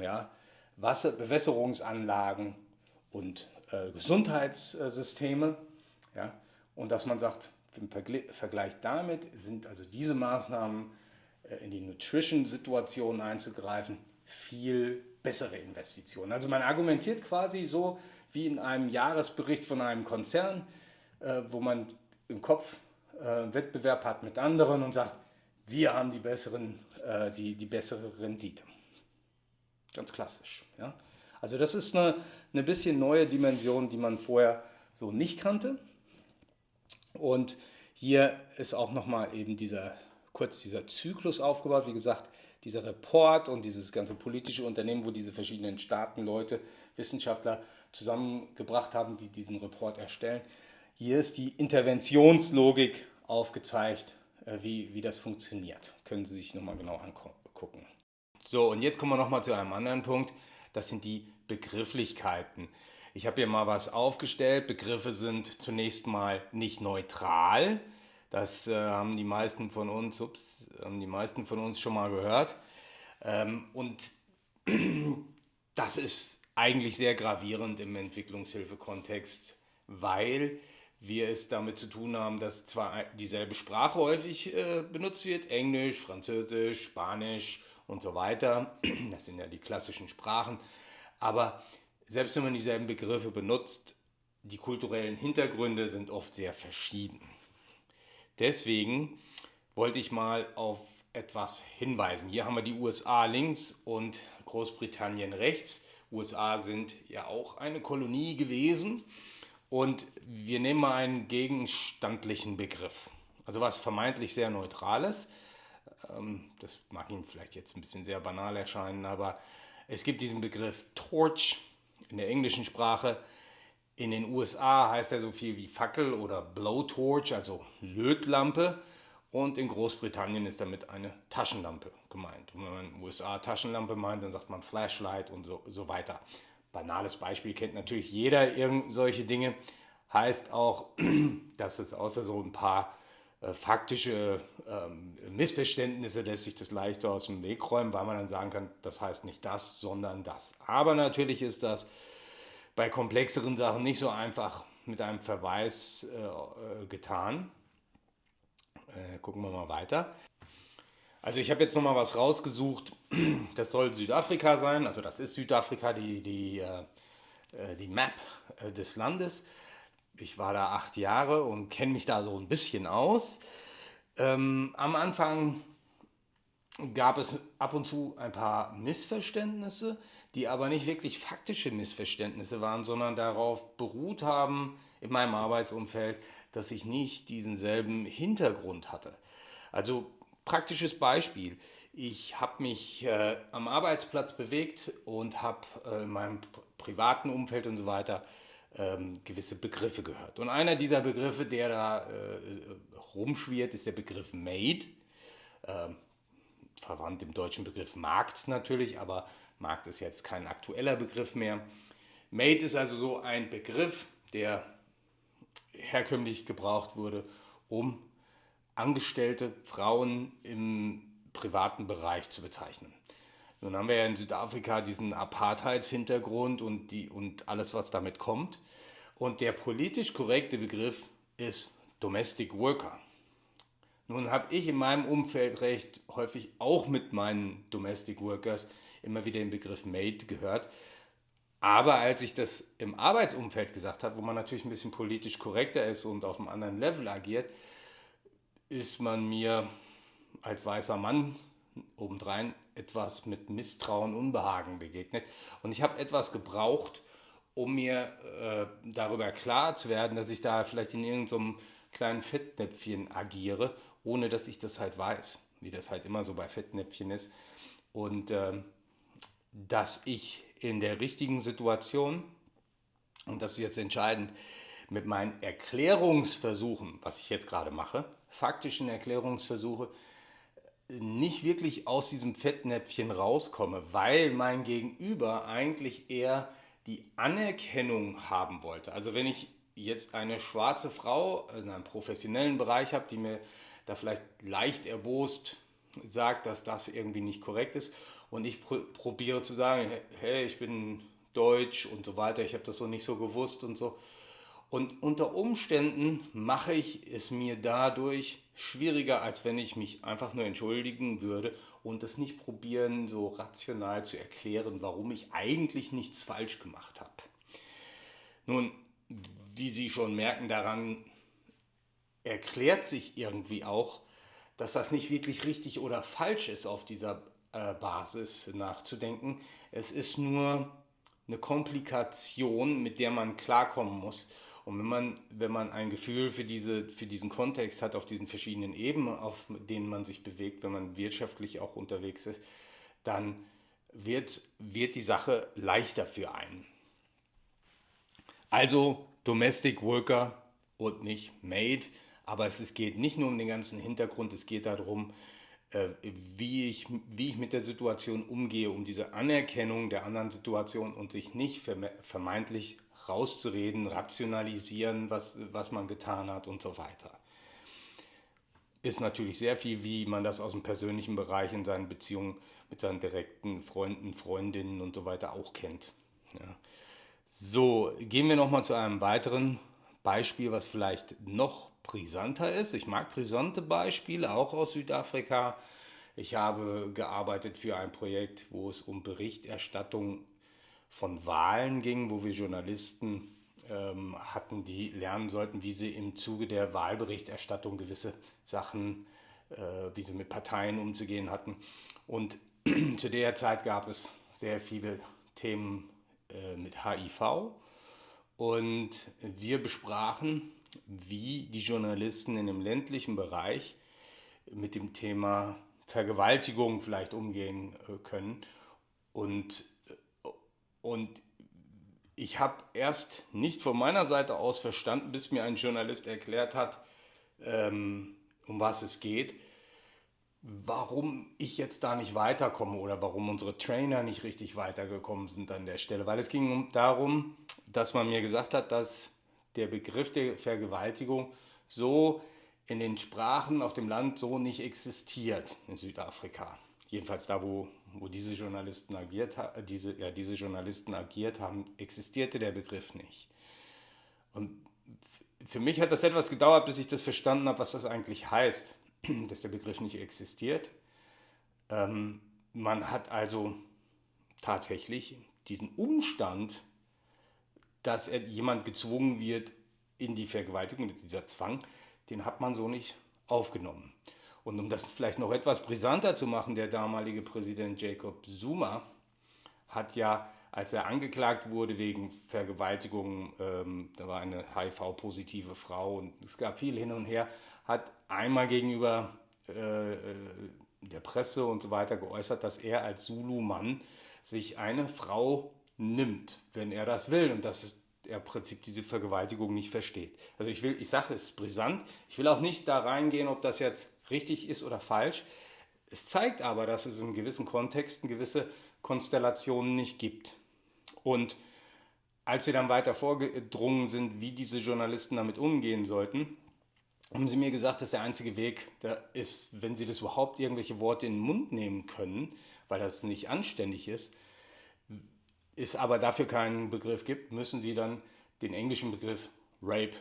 ja, Wasser, Bewässerungsanlagen und äh, Gesundheitssysteme. Ja, und dass man sagt, im Vergleich damit sind also diese Maßnahmen äh, in die Nutrition-Situation einzugreifen viel bessere Investitionen. Also man argumentiert quasi so, wie in einem Jahresbericht von einem Konzern, äh, wo man im Kopf äh, Wettbewerb hat mit anderen und sagt, wir haben die, besseren, äh, die, die bessere Rendite. Ganz klassisch. Ja? Also das ist eine, eine bisschen neue Dimension, die man vorher so nicht kannte. Und hier ist auch nochmal eben dieser, kurz dieser Zyklus aufgebaut. Wie gesagt, dieser Report und dieses ganze politische Unternehmen, wo diese verschiedenen Staaten, Leute, Wissenschaftler zusammengebracht haben, die diesen Report erstellen. Hier ist die Interventionslogik aufgezeigt, äh, wie, wie das funktioniert. Können Sie sich nochmal genau angucken. So, und jetzt kommen wir nochmal zu einem anderen Punkt. Das sind die Begrifflichkeiten. Ich habe hier mal was aufgestellt. Begriffe sind zunächst mal nicht neutral. Das äh, haben die meisten von uns, ups, haben die meisten von uns schon mal gehört. Ähm, und das ist eigentlich sehr gravierend im Entwicklungshilfekontext, weil wir es damit zu tun haben, dass zwar dieselbe Sprache häufig äh, benutzt wird, Englisch, Französisch, Spanisch und so weiter, das sind ja die klassischen Sprachen, aber selbst wenn man dieselben Begriffe benutzt, die kulturellen Hintergründe sind oft sehr verschieden. Deswegen wollte ich mal auf etwas hinweisen. Hier haben wir die USA links und Großbritannien rechts. USA sind ja auch eine Kolonie gewesen und wir nehmen mal einen gegenstandlichen Begriff. Also was vermeintlich sehr Neutrales. Ähm, das mag Ihnen vielleicht jetzt ein bisschen sehr banal erscheinen, aber es gibt diesen Begriff Torch in der englischen Sprache. In den USA heißt er so viel wie Fackel oder Blowtorch, also Lötlampe. Und in Großbritannien ist damit eine Taschenlampe gemeint. Und wenn man in den USA Taschenlampe meint, dann sagt man Flashlight und so, so weiter. Banales Beispiel kennt natürlich jeder irgend solche Dinge. Heißt auch, dass es außer so ein paar äh, faktische ähm, Missverständnisse lässt sich das leichter aus dem Weg räumen, weil man dann sagen kann, das heißt nicht das, sondern das. Aber natürlich ist das bei komplexeren Sachen nicht so einfach mit einem Verweis äh, äh getan. Äh, gucken wir mal weiter. Also ich habe jetzt nochmal was rausgesucht. Das soll Südafrika sein. Also das ist Südafrika, die, die, äh, äh die Map äh, des Landes. Ich war da acht Jahre und kenne mich da so ein bisschen aus. Ähm, am Anfang gab es ab und zu ein paar Missverständnisse, die aber nicht wirklich faktische Missverständnisse waren, sondern darauf beruht haben in meinem Arbeitsumfeld, dass ich nicht diesen selben Hintergrund hatte. Also praktisches Beispiel. Ich habe mich äh, am Arbeitsplatz bewegt und habe äh, in meinem privaten Umfeld und so weiter ähm, gewisse Begriffe gehört. Und einer dieser Begriffe, der da äh, rumschwirrt, ist der Begriff Made. Ähm, verwandt im deutschen Begriff Markt natürlich, aber Markt ist jetzt kein aktueller Begriff mehr. Made ist also so ein Begriff, der herkömmlich gebraucht wurde, um Angestellte, Frauen im privaten Bereich zu bezeichnen. Nun haben wir ja in Südafrika diesen Apartheidshintergrund und, die, und alles, was damit kommt. Und der politisch korrekte Begriff ist Domestic Worker. Nun habe ich in meinem Umfeld recht häufig auch mit meinen Domestic Workers immer wieder den Begriff Maid gehört. Aber als ich das im Arbeitsumfeld gesagt habe, wo man natürlich ein bisschen politisch korrekter ist und auf einem anderen Level agiert, ist man mir als weißer Mann obendrein etwas mit Misstrauen, Unbehagen begegnet. Und ich habe etwas gebraucht, um mir äh, darüber klar zu werden, dass ich da vielleicht in irgendeinem kleinen Fettnäpfchen agiere, ohne dass ich das halt weiß, wie das halt immer so bei Fettnäpfchen ist. Und äh, dass ich in der richtigen Situation, und das ist jetzt entscheidend, mit meinen Erklärungsversuchen, was ich jetzt gerade mache, faktischen Erklärungsversuche, nicht wirklich aus diesem Fettnäpfchen rauskomme, weil mein Gegenüber eigentlich eher die Anerkennung haben wollte. Also wenn ich jetzt eine schwarze Frau in einem professionellen Bereich habe, die mir da vielleicht leicht erbost sagt, dass das irgendwie nicht korrekt ist und ich pr probiere zu sagen, hey, ich bin deutsch und so weiter, ich habe das so nicht so gewusst und so, und unter Umständen mache ich es mir dadurch schwieriger, als wenn ich mich einfach nur entschuldigen würde und es nicht probieren, so rational zu erklären, warum ich eigentlich nichts falsch gemacht habe. Nun, wie Sie schon merken, daran erklärt sich irgendwie auch, dass das nicht wirklich richtig oder falsch ist, auf dieser Basis nachzudenken. Es ist nur eine Komplikation, mit der man klarkommen muss. Und wenn man, wenn man ein Gefühl für, diese, für diesen Kontext hat, auf diesen verschiedenen Ebenen, auf denen man sich bewegt, wenn man wirtschaftlich auch unterwegs ist, dann wird, wird die Sache leichter für einen. Also Domestic Worker und nicht Made. Aber es geht nicht nur um den ganzen Hintergrund, es geht darum, äh, wie ich, wie ich mit der Situation umgehe, um diese Anerkennung der anderen Situation und sich nicht vermeintlich rauszureden, rationalisieren, was, was man getan hat und so weiter. Ist natürlich sehr viel, wie man das aus dem persönlichen Bereich in seinen Beziehungen mit seinen direkten Freunden, Freundinnen und so weiter auch kennt. Ja. So, gehen wir nochmal zu einem weiteren Beispiel, was vielleicht noch brisanter ist. Ich mag brisante Beispiele, auch aus Südafrika. Ich habe gearbeitet für ein Projekt, wo es um Berichterstattung von Wahlen ging, wo wir Journalisten ähm, hatten, die lernen sollten, wie sie im Zuge der Wahlberichterstattung gewisse Sachen, äh, wie sie mit Parteien umzugehen hatten. Und zu der Zeit gab es sehr viele Themen äh, mit HIV. Und wir besprachen wie die Journalisten in dem ländlichen Bereich mit dem Thema Vergewaltigung vielleicht umgehen äh, können. Und, äh, und ich habe erst nicht von meiner Seite aus verstanden, bis mir ein Journalist erklärt hat, ähm, um was es geht, warum ich jetzt da nicht weiterkomme oder warum unsere Trainer nicht richtig weitergekommen sind an der Stelle. Weil es ging darum, dass man mir gesagt hat, dass der Begriff der Vergewaltigung so in den Sprachen auf dem Land so nicht existiert in Südafrika. Jedenfalls da, wo, wo diese, Journalisten agiert, diese, ja, diese Journalisten agiert haben, existierte der Begriff nicht. Und für mich hat das etwas gedauert, bis ich das verstanden habe, was das eigentlich heißt, dass der Begriff nicht existiert. Ähm, man hat also tatsächlich diesen Umstand dass er, jemand gezwungen wird in die Vergewaltigung, dieser Zwang, den hat man so nicht aufgenommen. Und um das vielleicht noch etwas brisanter zu machen, der damalige Präsident Jacob Zuma hat ja, als er angeklagt wurde wegen Vergewaltigung, ähm, da war eine HIV-positive Frau und es gab viel hin und her, hat einmal gegenüber äh, äh der Presse und so weiter geäußert, dass er als Zulu-Mann sich eine Frau nimmt, wenn er das will und dass er im Prinzip diese Vergewaltigung nicht versteht. Also ich will, ich sage, es ist brisant. Ich will auch nicht da reingehen, ob das jetzt richtig ist oder falsch. Es zeigt aber, dass es in gewissen Kontexten gewisse Konstellationen nicht gibt. Und als wir dann weiter vorgedrungen sind, wie diese Journalisten damit umgehen sollten, haben sie mir gesagt, dass der einzige Weg da ist, wenn sie das überhaupt irgendwelche Worte in den Mund nehmen können, weil das nicht anständig ist, es aber dafür keinen Begriff gibt, müssen sie dann den englischen Begriff Rape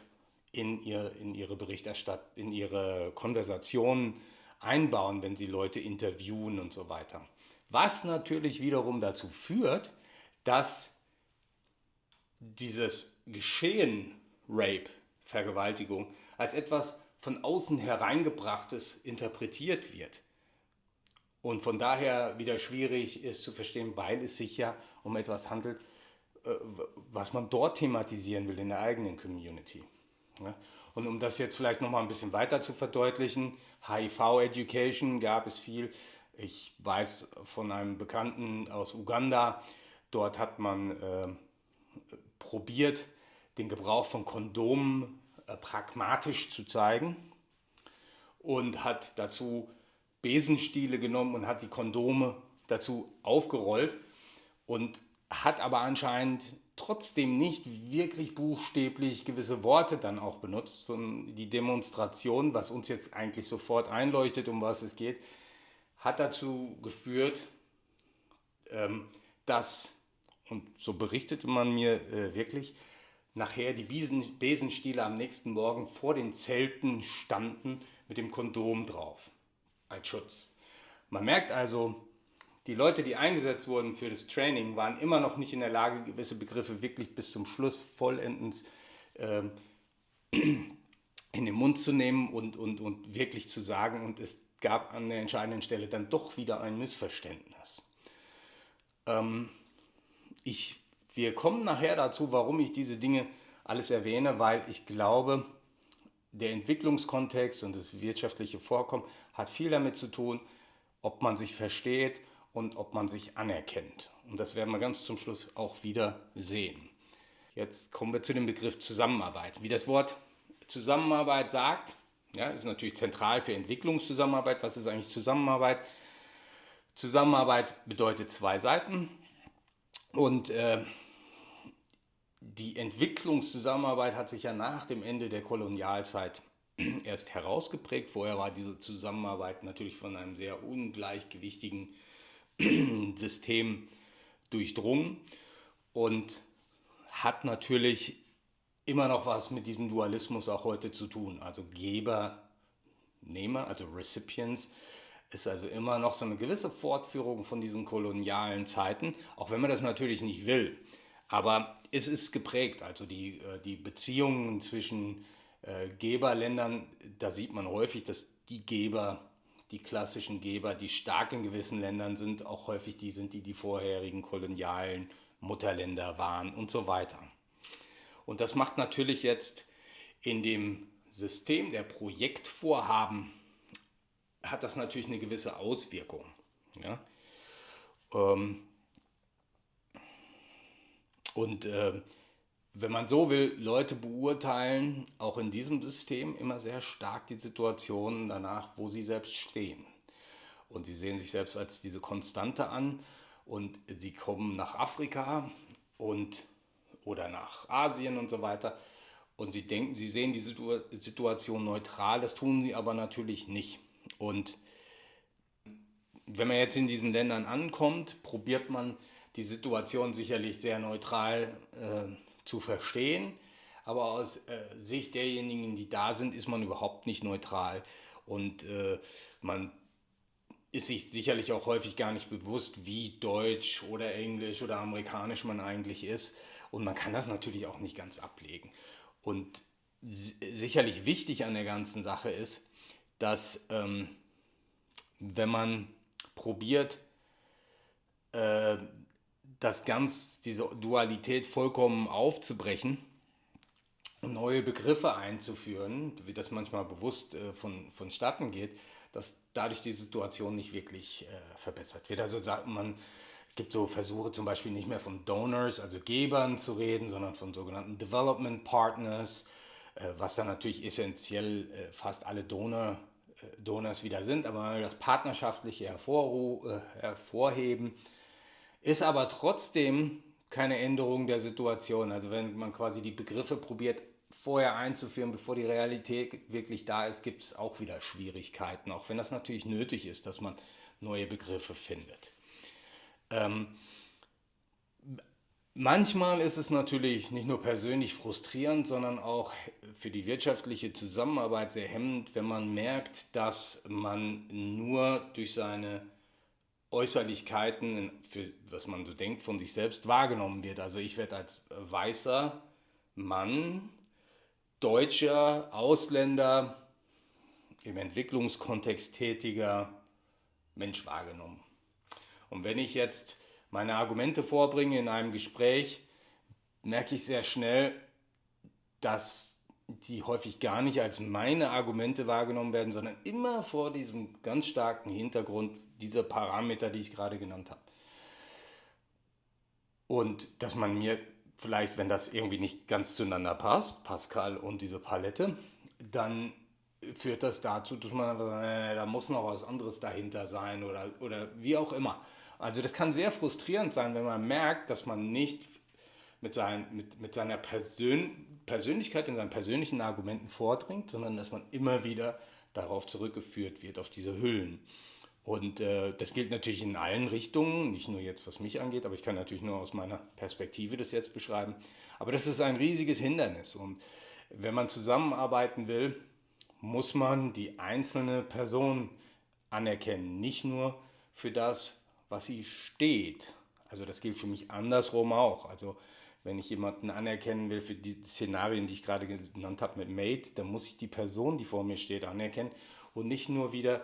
in, ihr, in ihre Berichterstattung, in ihre Konversationen einbauen, wenn sie Leute interviewen und so weiter. Was natürlich wiederum dazu führt, dass dieses Geschehen Rape, Vergewaltigung, als etwas von außen hereingebrachtes interpretiert wird und von daher wieder schwierig ist zu verstehen, weil es sich ja um etwas handelt, äh, was man dort thematisieren will in der eigenen Community. Und um das jetzt vielleicht noch mal ein bisschen weiter zu verdeutlichen, HIV-Education gab es viel. Ich weiß von einem Bekannten aus Uganda, dort hat man äh, probiert, den Gebrauch von Kondomen pragmatisch zu zeigen und hat dazu Besenstiele genommen und hat die Kondome dazu aufgerollt und hat aber anscheinend trotzdem nicht wirklich buchstäblich gewisse Worte dann auch benutzt, sondern die Demonstration, was uns jetzt eigentlich sofort einleuchtet, um was es geht, hat dazu geführt, ähm, dass, und so berichtete man mir äh, wirklich, nachher die Besenstiele am nächsten Morgen vor den Zelten standen mit dem Kondom drauf als Schutz. Man merkt also, die Leute, die eingesetzt wurden für das Training, waren immer noch nicht in der Lage, gewisse Begriffe wirklich bis zum Schluss vollendens ähm, in den Mund zu nehmen und, und, und wirklich zu sagen. Und es gab an der entscheidenden Stelle dann doch wieder ein Missverständnis. Ähm, ich, wir kommen nachher dazu, warum ich diese Dinge alles erwähne, weil ich glaube, der Entwicklungskontext und das wirtschaftliche Vorkommen hat viel damit zu tun, ob man sich versteht und ob man sich anerkennt. Und das werden wir ganz zum Schluss auch wieder sehen. Jetzt kommen wir zu dem Begriff Zusammenarbeit. Wie das Wort Zusammenarbeit sagt, ja, ist natürlich zentral für Entwicklungszusammenarbeit. Was ist eigentlich Zusammenarbeit? Zusammenarbeit bedeutet zwei Seiten. Und äh, die Entwicklungszusammenarbeit hat sich ja nach dem Ende der Kolonialzeit erst herausgeprägt. Vorher war diese Zusammenarbeit natürlich von einem sehr ungleichgewichtigen System durchdrungen und hat natürlich immer noch was mit diesem Dualismus auch heute zu tun. Also Geber, Nehmer, also Recipients, ist also immer noch so eine gewisse Fortführung von diesen kolonialen Zeiten, auch wenn man das natürlich nicht will. Aber es ist geprägt, also die, äh, die Beziehungen zwischen äh, Geberländern, da sieht man häufig, dass die Geber, die klassischen Geber, die stark in gewissen Ländern sind, auch häufig die sind, die die vorherigen kolonialen Mutterländer waren und so weiter. Und das macht natürlich jetzt in dem System der Projektvorhaben, hat das natürlich eine gewisse Auswirkung. Ja? Ähm, und äh, wenn man so will, Leute beurteilen auch in diesem System immer sehr stark die Situation danach, wo sie selbst stehen. Und sie sehen sich selbst als diese Konstante an und sie kommen nach Afrika und oder nach Asien und so weiter. Und sie denken, sie sehen die Situation neutral, das tun sie aber natürlich nicht. Und wenn man jetzt in diesen Ländern ankommt, probiert man die Situation sicherlich sehr neutral äh, zu verstehen. Aber aus äh, Sicht derjenigen, die da sind, ist man überhaupt nicht neutral. Und äh, man ist sich sicherlich auch häufig gar nicht bewusst, wie deutsch oder englisch oder amerikanisch man eigentlich ist. Und man kann das natürlich auch nicht ganz ablegen. Und sicherlich wichtig an der ganzen Sache ist, dass ähm, wenn man probiert, äh, das ganz, diese Dualität vollkommen aufzubrechen und neue Begriffe einzuführen, wie das manchmal bewusst äh, von, vonstatten geht, dass dadurch die Situation nicht wirklich äh, verbessert wird. Also sagt man, es gibt so Versuche zum Beispiel nicht mehr von Donors, also Gebern zu reden, sondern von sogenannten Development Partners, äh, was dann natürlich essentiell äh, fast alle Donor, äh, Donors wieder sind, aber das Partnerschaftliche hervorheben, ist aber trotzdem keine Änderung der Situation. Also wenn man quasi die Begriffe probiert vorher einzuführen, bevor die Realität wirklich da ist, gibt es auch wieder Schwierigkeiten, auch wenn das natürlich nötig ist, dass man neue Begriffe findet. Ähm, manchmal ist es natürlich nicht nur persönlich frustrierend, sondern auch für die wirtschaftliche Zusammenarbeit sehr hemmend, wenn man merkt, dass man nur durch seine Äußerlichkeiten, für was man so denkt, von sich selbst wahrgenommen wird. Also ich werde als weißer Mann, deutscher, Ausländer, im Entwicklungskontext tätiger Mensch wahrgenommen. Und wenn ich jetzt meine Argumente vorbringe in einem Gespräch, merke ich sehr schnell, dass die häufig gar nicht als meine Argumente wahrgenommen werden, sondern immer vor diesem ganz starken Hintergrund dieser Parameter, die ich gerade genannt habe. Und dass man mir vielleicht, wenn das irgendwie nicht ganz zueinander passt, Pascal und diese Palette, dann führt das dazu, dass man äh, da muss noch was anderes dahinter sein oder, oder wie auch immer. Also das kann sehr frustrierend sein, wenn man merkt, dass man nicht mit, sein, mit, mit seiner Persön Persönlichkeit und seinen persönlichen Argumenten vordringt, sondern dass man immer wieder darauf zurückgeführt wird, auf diese Hüllen. Und äh, das gilt natürlich in allen Richtungen, nicht nur jetzt, was mich angeht, aber ich kann natürlich nur aus meiner Perspektive das jetzt beschreiben. Aber das ist ein riesiges Hindernis. Und wenn man zusammenarbeiten will, muss man die einzelne Person anerkennen. Nicht nur für das, was sie steht. Also das gilt für mich andersrum auch. Also wenn ich jemanden anerkennen will für die Szenarien, die ich gerade genannt habe mit Mate, dann muss ich die Person, die vor mir steht, anerkennen und nicht nur wieder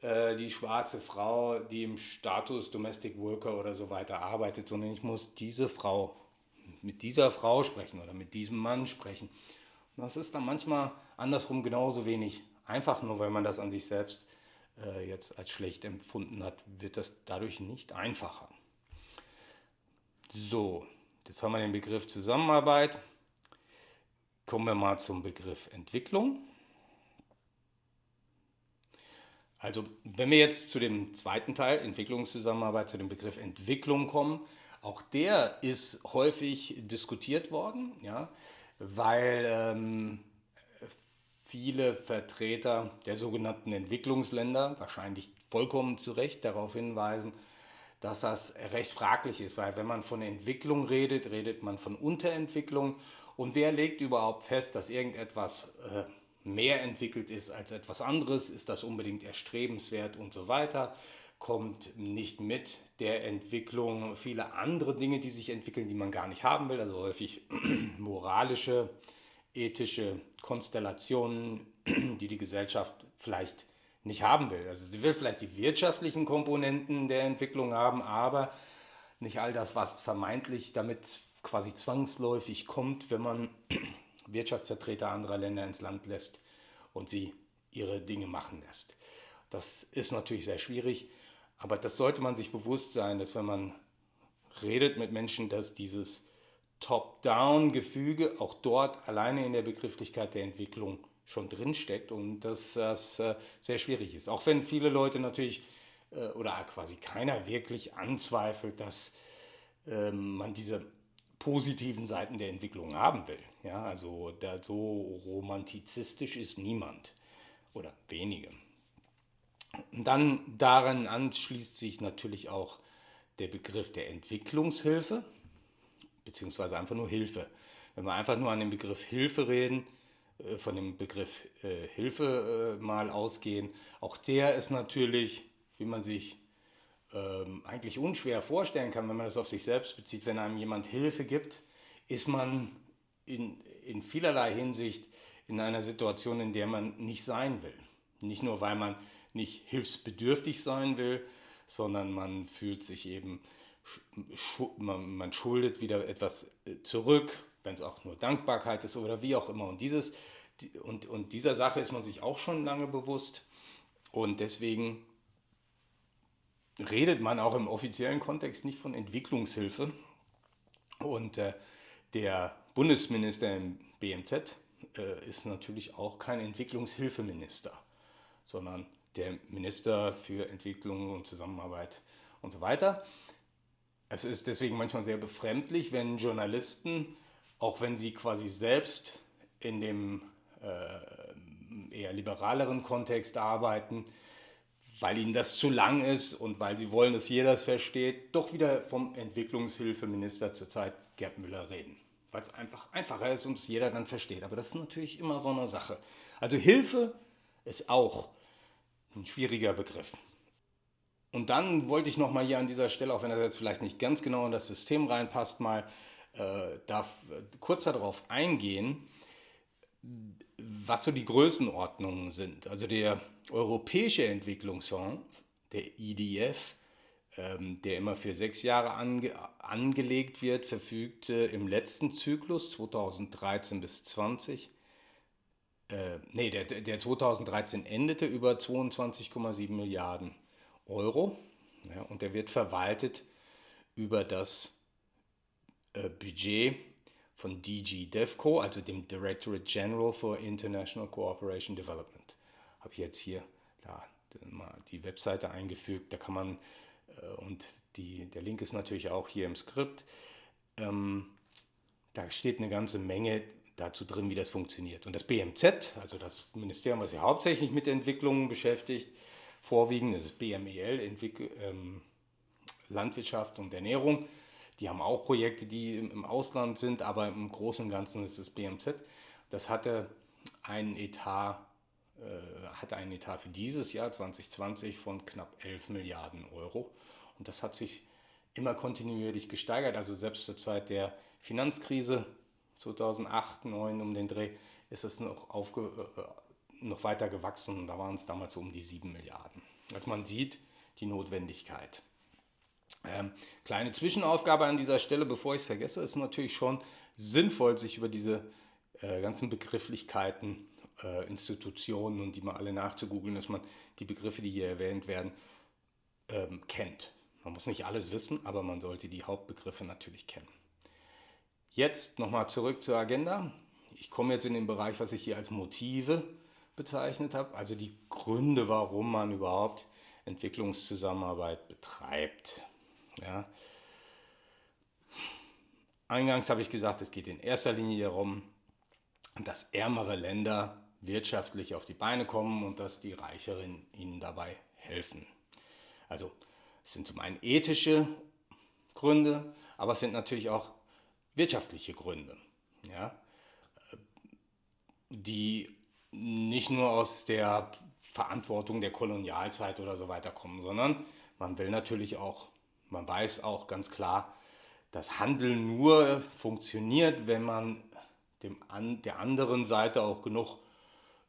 äh, die schwarze Frau, die im Status Domestic Worker oder so weiter arbeitet, sondern ich muss diese Frau mit dieser Frau sprechen oder mit diesem Mann sprechen. Und das ist dann manchmal andersrum genauso wenig einfach, nur weil man das an sich selbst äh, jetzt als schlecht empfunden hat, wird das dadurch nicht einfacher. So, jetzt haben wir den Begriff Zusammenarbeit. Kommen wir mal zum Begriff Entwicklung. Also wenn wir jetzt zu dem zweiten Teil, Entwicklungszusammenarbeit, zu dem Begriff Entwicklung kommen, auch der ist häufig diskutiert worden, ja, weil ähm, viele Vertreter der sogenannten Entwicklungsländer wahrscheinlich vollkommen zu Recht darauf hinweisen, dass das recht fraglich ist, weil wenn man von Entwicklung redet, redet man von Unterentwicklung. Und wer legt überhaupt fest, dass irgendetwas äh, mehr entwickelt ist als etwas anderes, ist das unbedingt erstrebenswert und so weiter, kommt nicht mit der Entwicklung. Viele andere Dinge, die sich entwickeln, die man gar nicht haben will, also häufig moralische, ethische Konstellationen, die die Gesellschaft vielleicht nicht haben will. Also sie will vielleicht die wirtschaftlichen Komponenten der Entwicklung haben, aber nicht all das, was vermeintlich damit quasi zwangsläufig kommt, wenn man Wirtschaftsvertreter anderer Länder ins Land lässt und sie ihre Dinge machen lässt. Das ist natürlich sehr schwierig, aber das sollte man sich bewusst sein, dass wenn man redet mit Menschen, dass dieses Top-Down-Gefüge auch dort alleine in der Begrifflichkeit der Entwicklung schon drinsteckt und dass das äh, sehr schwierig ist. Auch wenn viele Leute natürlich äh, oder quasi keiner wirklich anzweifelt, dass ähm, man diese positiven Seiten der Entwicklung haben will. Ja, also da so romantizistisch ist niemand oder wenige. Und dann daran anschließt sich natürlich auch der Begriff der Entwicklungshilfe, beziehungsweise einfach nur Hilfe. Wenn wir einfach nur an den Begriff Hilfe reden, von dem Begriff äh, Hilfe äh, mal ausgehen, auch der ist natürlich, wie man sich ähm, eigentlich unschwer vorstellen kann, wenn man das auf sich selbst bezieht, wenn einem jemand Hilfe gibt, ist man in, in vielerlei Hinsicht in einer Situation, in der man nicht sein will. Nicht nur, weil man nicht hilfsbedürftig sein will, sondern man fühlt sich eben, man schuldet wieder etwas äh, zurück, wenn es auch nur Dankbarkeit ist oder wie auch immer. Und, dieses, und, und dieser Sache ist man sich auch schon lange bewusst. Und deswegen redet man auch im offiziellen Kontext nicht von Entwicklungshilfe. Und äh, der Bundesminister im BMZ äh, ist natürlich auch kein Entwicklungshilfeminister, sondern der Minister für Entwicklung und Zusammenarbeit und so weiter. Es ist deswegen manchmal sehr befremdlich, wenn Journalisten, auch wenn sie quasi selbst in dem äh, eher liberaleren Kontext arbeiten, weil ihnen das zu lang ist und weil sie wollen, dass jeder es versteht, doch wieder vom Entwicklungshilfeminister zurzeit Gerd Müller reden. Weil es einfach einfacher ist und es jeder dann versteht. Aber das ist natürlich immer so eine Sache. Also Hilfe ist auch ein schwieriger Begriff. Und dann wollte ich nochmal hier an dieser Stelle, auch wenn das jetzt vielleicht nicht ganz genau in das System reinpasst, mal äh, darf, äh, kurz darauf eingehen, was so die Größenordnungen sind. Also der Europäische Entwicklungsfonds, der IDF, ähm, der immer für sechs Jahre ange angelegt wird, verfügte im letzten Zyklus 2013 bis 20 äh, nee, der, der 2013 endete über 22,7 Milliarden Euro ja, und der wird verwaltet über das äh, Budget von DG DEVCO, also dem Directorate General for International Cooperation Development. Habe ich jetzt hier da mal die Webseite eingefügt, da kann man, äh, und die, der Link ist natürlich auch hier im Skript, ähm, da steht eine ganze Menge dazu drin, wie das funktioniert. Und das BMZ, also das Ministerium, was sich hauptsächlich mit Entwicklungen beschäftigt, vorwiegend das BMEL, Entwick ähm, Landwirtschaft und Ernährung, die haben auch Projekte, die im Ausland sind, aber im Großen und Ganzen ist das BMZ. Das hatte einen Etat, äh, hatte einen Etat für dieses Jahr 2020 von knapp 11 Milliarden Euro. Und das hat sich immer kontinuierlich gesteigert. Also selbst zur Zeit der Finanzkrise 2008, 2009 um den Dreh ist es noch, aufge, äh, noch weiter gewachsen. Da waren es damals so um die 7 Milliarden. Also man sieht die Notwendigkeit. Ähm, kleine Zwischenaufgabe an dieser Stelle, bevor ich es vergesse, ist natürlich schon sinnvoll, sich über diese äh, ganzen Begrifflichkeiten, äh, Institutionen und die mal alle nachzugoogeln, dass man die Begriffe, die hier erwähnt werden, ähm, kennt. Man muss nicht alles wissen, aber man sollte die Hauptbegriffe natürlich kennen. Jetzt nochmal zurück zur Agenda. Ich komme jetzt in den Bereich, was ich hier als Motive bezeichnet habe, also die Gründe, warum man überhaupt Entwicklungszusammenarbeit betreibt. Ja. Eingangs habe ich gesagt, es geht in erster Linie darum, dass ärmere Länder wirtschaftlich auf die Beine kommen und dass die Reicheren ihnen dabei helfen. Also es sind zum einen ethische Gründe, aber es sind natürlich auch wirtschaftliche Gründe, ja, die nicht nur aus der Verantwortung der Kolonialzeit oder so weiter kommen, sondern man will natürlich auch, man weiß auch ganz klar, dass Handel nur funktioniert, wenn man dem an, der anderen Seite auch genug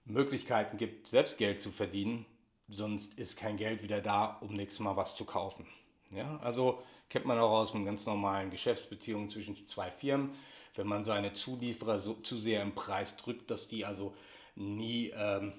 Möglichkeiten gibt, selbst Geld zu verdienen. Sonst ist kein Geld wieder da, um nächstes Mal was zu kaufen. Ja, also kennt man auch aus einem ganz normalen Geschäftsbeziehungen zwischen zwei Firmen. Wenn man seine Zulieferer so, zu sehr im Preis drückt, dass die also nie ähm,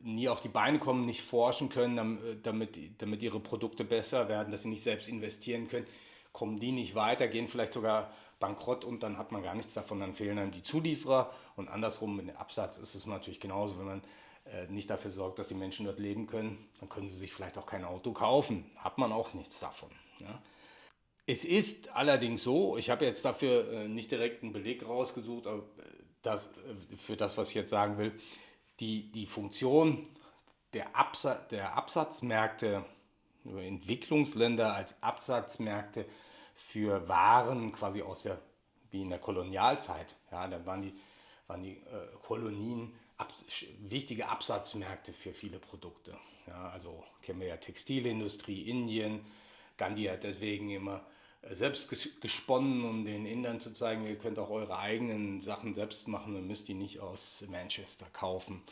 nie auf die Beine kommen, nicht forschen können, damit, damit ihre Produkte besser werden, dass sie nicht selbst investieren können, kommen die nicht weiter, gehen vielleicht sogar bankrott und dann hat man gar nichts davon, dann fehlen einem die Zulieferer und andersrum mit dem Absatz ist es natürlich genauso, wenn man äh, nicht dafür sorgt, dass die Menschen dort leben können, dann können sie sich vielleicht auch kein Auto kaufen, hat man auch nichts davon. Ja. Es ist allerdings so, ich habe jetzt dafür äh, nicht direkt einen Beleg rausgesucht, aber äh, das, für das, was ich jetzt sagen will, die, die Funktion der, Absa der Absatzmärkte, Entwicklungsländer als Absatzmärkte für Waren quasi aus der, wie in der Kolonialzeit. Ja, da waren die, waren die äh, Kolonien abs wichtige Absatzmärkte für viele Produkte. Ja, also kennen wir ja Textilindustrie, Indien. Gandhi hat deswegen immer selbst gesponnen, um den Indern zu zeigen, ihr könnt auch eure eigenen Sachen selbst machen und müsst die nicht aus Manchester kaufen.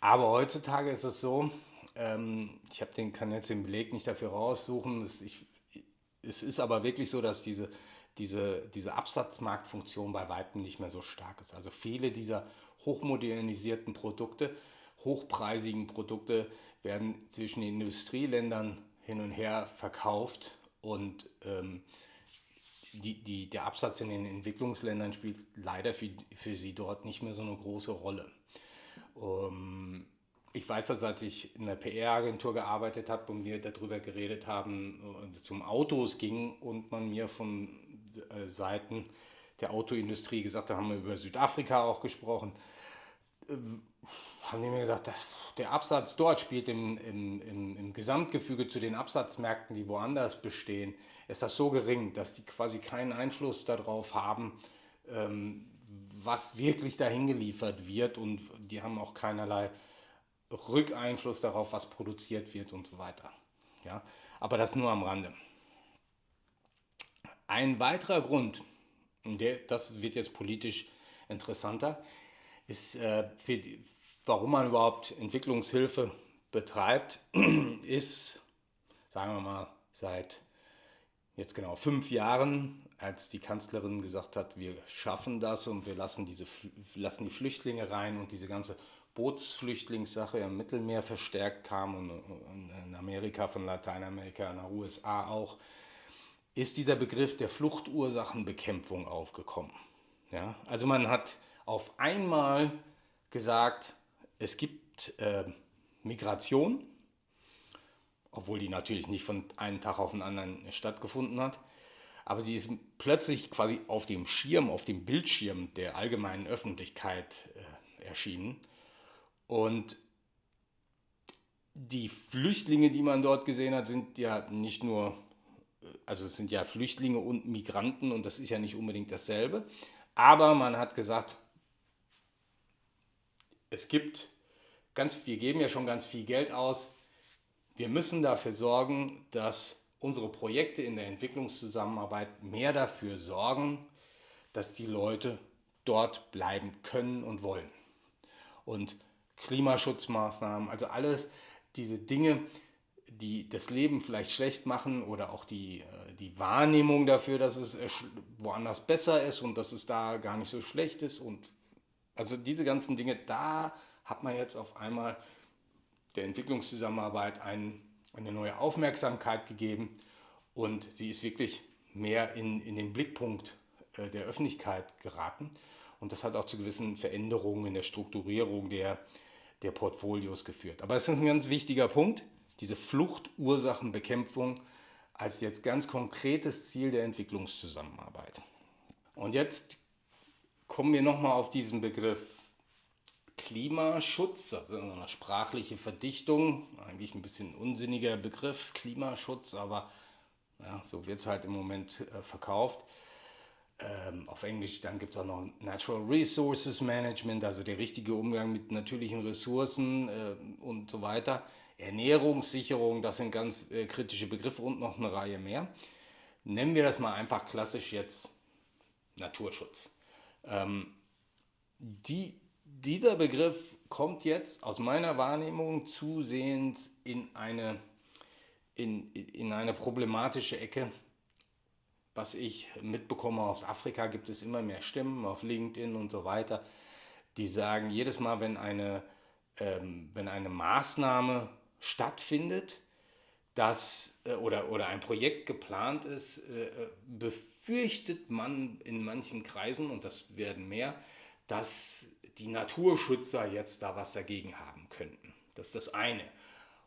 Aber heutzutage ist es so, ähm, ich habe den, kann jetzt den Beleg nicht dafür raussuchen, ich, es ist aber wirklich so, dass diese, diese, diese Absatzmarktfunktion bei Weitem nicht mehr so stark ist. Also viele dieser hochmodernisierten Produkte, hochpreisigen Produkte werden zwischen den Industrieländern hin und her verkauft und ähm, die, die, der Absatz in den Entwicklungsländern spielt leider für, für sie dort nicht mehr so eine große Rolle. Ähm, ich weiß, dass als ich in einer PR-Agentur gearbeitet habe und wir darüber geredet haben, äh, zum Autos ging und man mir von äh, Seiten der Autoindustrie gesagt hat, haben wir über Südafrika auch gesprochen, äh, haben die mir gesagt, dass der Absatz dort spielt im, im, im, im Gesamtgefüge zu den Absatzmärkten, die woanders bestehen, ist das so gering, dass die quasi keinen Einfluss darauf haben, ähm, was wirklich dahin geliefert wird und die haben auch keinerlei Rückeinfluss darauf, was produziert wird und so weiter. Ja? Aber das nur am Rande. Ein weiterer Grund, der, das wird jetzt politisch interessanter, ist, äh, für, warum man überhaupt Entwicklungshilfe betreibt, ist, sagen wir mal, seit jetzt genau fünf Jahren, als die Kanzlerin gesagt hat, wir schaffen das und wir lassen, diese, lassen die Flüchtlinge rein und diese ganze Bootsflüchtlingssache im Mittelmeer verstärkt kam und in Amerika, von Lateinamerika, in den USA auch, ist dieser Begriff der Fluchtursachenbekämpfung aufgekommen. Ja? Also man hat auf einmal gesagt, es gibt äh, Migration, obwohl die natürlich nicht von einem Tag auf den anderen stattgefunden hat. Aber sie ist plötzlich quasi auf dem Schirm, auf dem Bildschirm der allgemeinen Öffentlichkeit äh, erschienen. Und die Flüchtlinge, die man dort gesehen hat, sind ja nicht nur, also es sind ja Flüchtlinge und Migranten und das ist ja nicht unbedingt dasselbe. Aber man hat gesagt, es gibt ganz, wir geben ja schon ganz viel Geld aus. Wir müssen dafür sorgen, dass unsere Projekte in der Entwicklungszusammenarbeit mehr dafür sorgen, dass die Leute dort bleiben können und wollen. Und Klimaschutzmaßnahmen, also alles diese Dinge, die das Leben vielleicht schlecht machen oder auch die, äh, die Wahrnehmung dafür, dass es äh, woanders besser ist und dass es da gar nicht so schlecht ist. Und also diese ganzen Dinge, da hat man jetzt auf einmal der Entwicklungszusammenarbeit ein, eine neue Aufmerksamkeit gegeben und sie ist wirklich mehr in, in den Blickpunkt äh, der Öffentlichkeit geraten. Und das hat auch zu gewissen Veränderungen in der Strukturierung der, der Portfolios geführt. Aber es ist ein ganz wichtiger Punkt, diese Fluchtursachenbekämpfung als jetzt ganz konkretes Ziel der Entwicklungszusammenarbeit. Und jetzt kommen wir nochmal auf diesen Begriff Klimaschutz, also eine sprachliche Verdichtung, eigentlich ein bisschen unsinniger Begriff, Klimaschutz, aber ja, so wird es halt im Moment äh, verkauft. Ähm, auf Englisch, dann gibt es auch noch Natural Resources Management, also der richtige Umgang mit natürlichen Ressourcen äh, und so weiter. Ernährungssicherung, das sind ganz äh, kritische Begriffe und noch eine Reihe mehr. Nennen wir das mal einfach klassisch jetzt Naturschutz. Ähm, die, dieser Begriff kommt jetzt aus meiner Wahrnehmung zusehends in eine, in, in eine problematische Ecke, was ich mitbekomme. Aus Afrika, gibt es immer mehr Stimmen auf LinkedIn und so weiter, die sagen, jedes Mal, wenn eine, ähm, wenn eine Maßnahme stattfindet, dass, äh, oder, oder ein Projekt geplant ist, äh, äh, befürchtet man in manchen Kreisen, und das werden mehr, dass die Naturschützer jetzt da was dagegen haben könnten. Das ist das eine.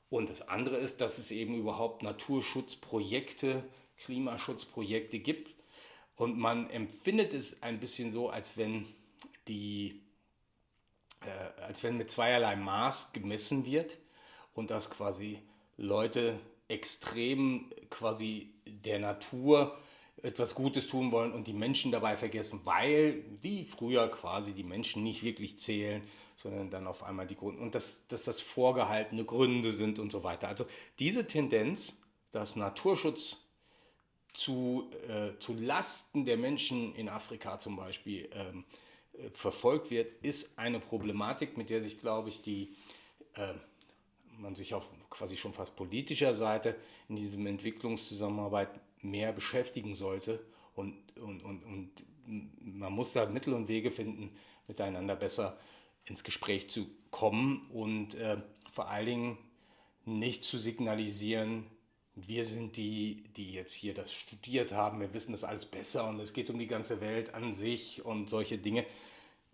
Und das andere ist, dass es eben überhaupt Naturschutzprojekte Klimaschutzprojekte gibt. Und man empfindet es ein bisschen so, als wenn die, äh, als wenn mit zweierlei Maß gemessen wird und dass quasi Leute extrem quasi der Natur etwas Gutes tun wollen und die Menschen dabei vergessen, weil wie früher quasi die Menschen nicht wirklich zählen, sondern dann auf einmal die Gründe und dass, dass das vorgehaltene Gründe sind und so weiter. Also diese Tendenz, dass Naturschutz zu, äh, zu Lasten der Menschen in Afrika zum Beispiel ähm, äh, verfolgt wird, ist eine Problematik, mit der sich, glaube ich, die, äh, man sich auf quasi schon fast politischer Seite in diesem Entwicklungszusammenarbeit mehr beschäftigen sollte. Und, und, und, und man muss da Mittel und Wege finden, miteinander besser ins Gespräch zu kommen und äh, vor allen Dingen nicht zu signalisieren, wir sind die, die jetzt hier das studiert haben, wir wissen das alles besser und es geht um die ganze Welt an sich und solche Dinge.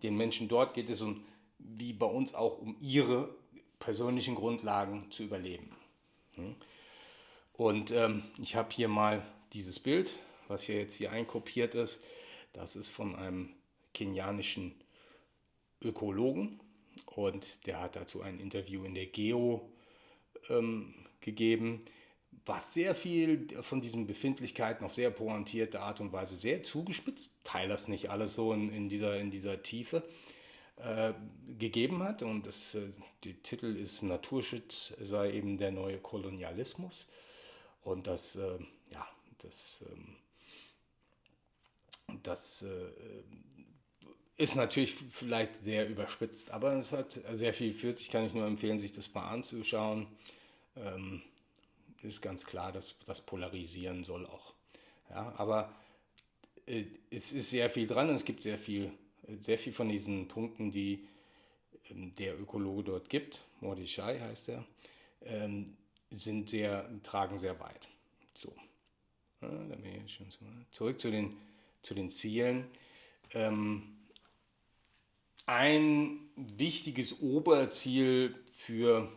Den Menschen dort geht es um, wie bei uns auch, um ihre persönlichen Grundlagen zu überleben. Hm? Und ähm, ich habe hier mal dieses Bild, was hier jetzt hier einkopiert ist. Das ist von einem kenianischen Ökologen und der hat dazu ein Interview in der Geo ähm, gegeben was sehr viel von diesen Befindlichkeiten auf sehr pointierte Art und Weise sehr zugespitzt, teile das nicht alles so in, in, dieser, in dieser Tiefe, äh, gegeben hat. Und das, äh, der Titel ist Naturschutz sei eben der neue Kolonialismus. Und das, äh, ja, das, ähm, das äh, ist natürlich vielleicht sehr überspitzt, aber es hat sehr viel für sich, kann ich nur empfehlen, sich das mal anzuschauen. Ähm, ist ganz klar, dass das polarisieren soll auch. Ja, aber äh, es ist sehr viel dran und es gibt sehr viel, sehr viel von diesen Punkten, die ähm, der Ökologe dort gibt, Mordechai heißt er, ähm, sind sehr, tragen sehr weit. So. Zurück zu den, zu den Zielen. Ähm, ein wichtiges Oberziel für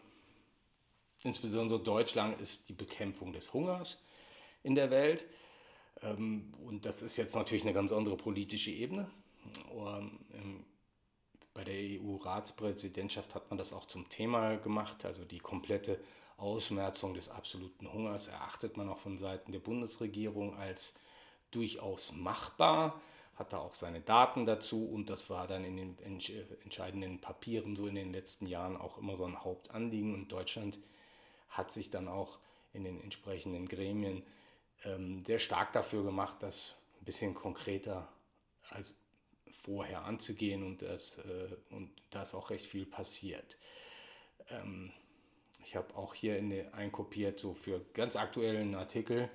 insbesondere Deutschland, ist die Bekämpfung des Hungers in der Welt. Und das ist jetzt natürlich eine ganz andere politische Ebene. Ähm, bei der EU-Ratspräsidentschaft hat man das auch zum Thema gemacht. Also die komplette Ausmerzung des absoluten Hungers erachtet man auch von Seiten der Bundesregierung als durchaus machbar, hat da auch seine Daten dazu und das war dann in den entscheidenden Papieren so in den letzten Jahren auch immer so ein Hauptanliegen und Deutschland hat sich dann auch in den entsprechenden Gremien ähm, sehr stark dafür gemacht, das ein bisschen konkreter als vorher anzugehen und, das, äh, und da ist auch recht viel passiert. Ähm, ich habe auch hier in den, einkopiert, so für ganz aktuellen Artikel,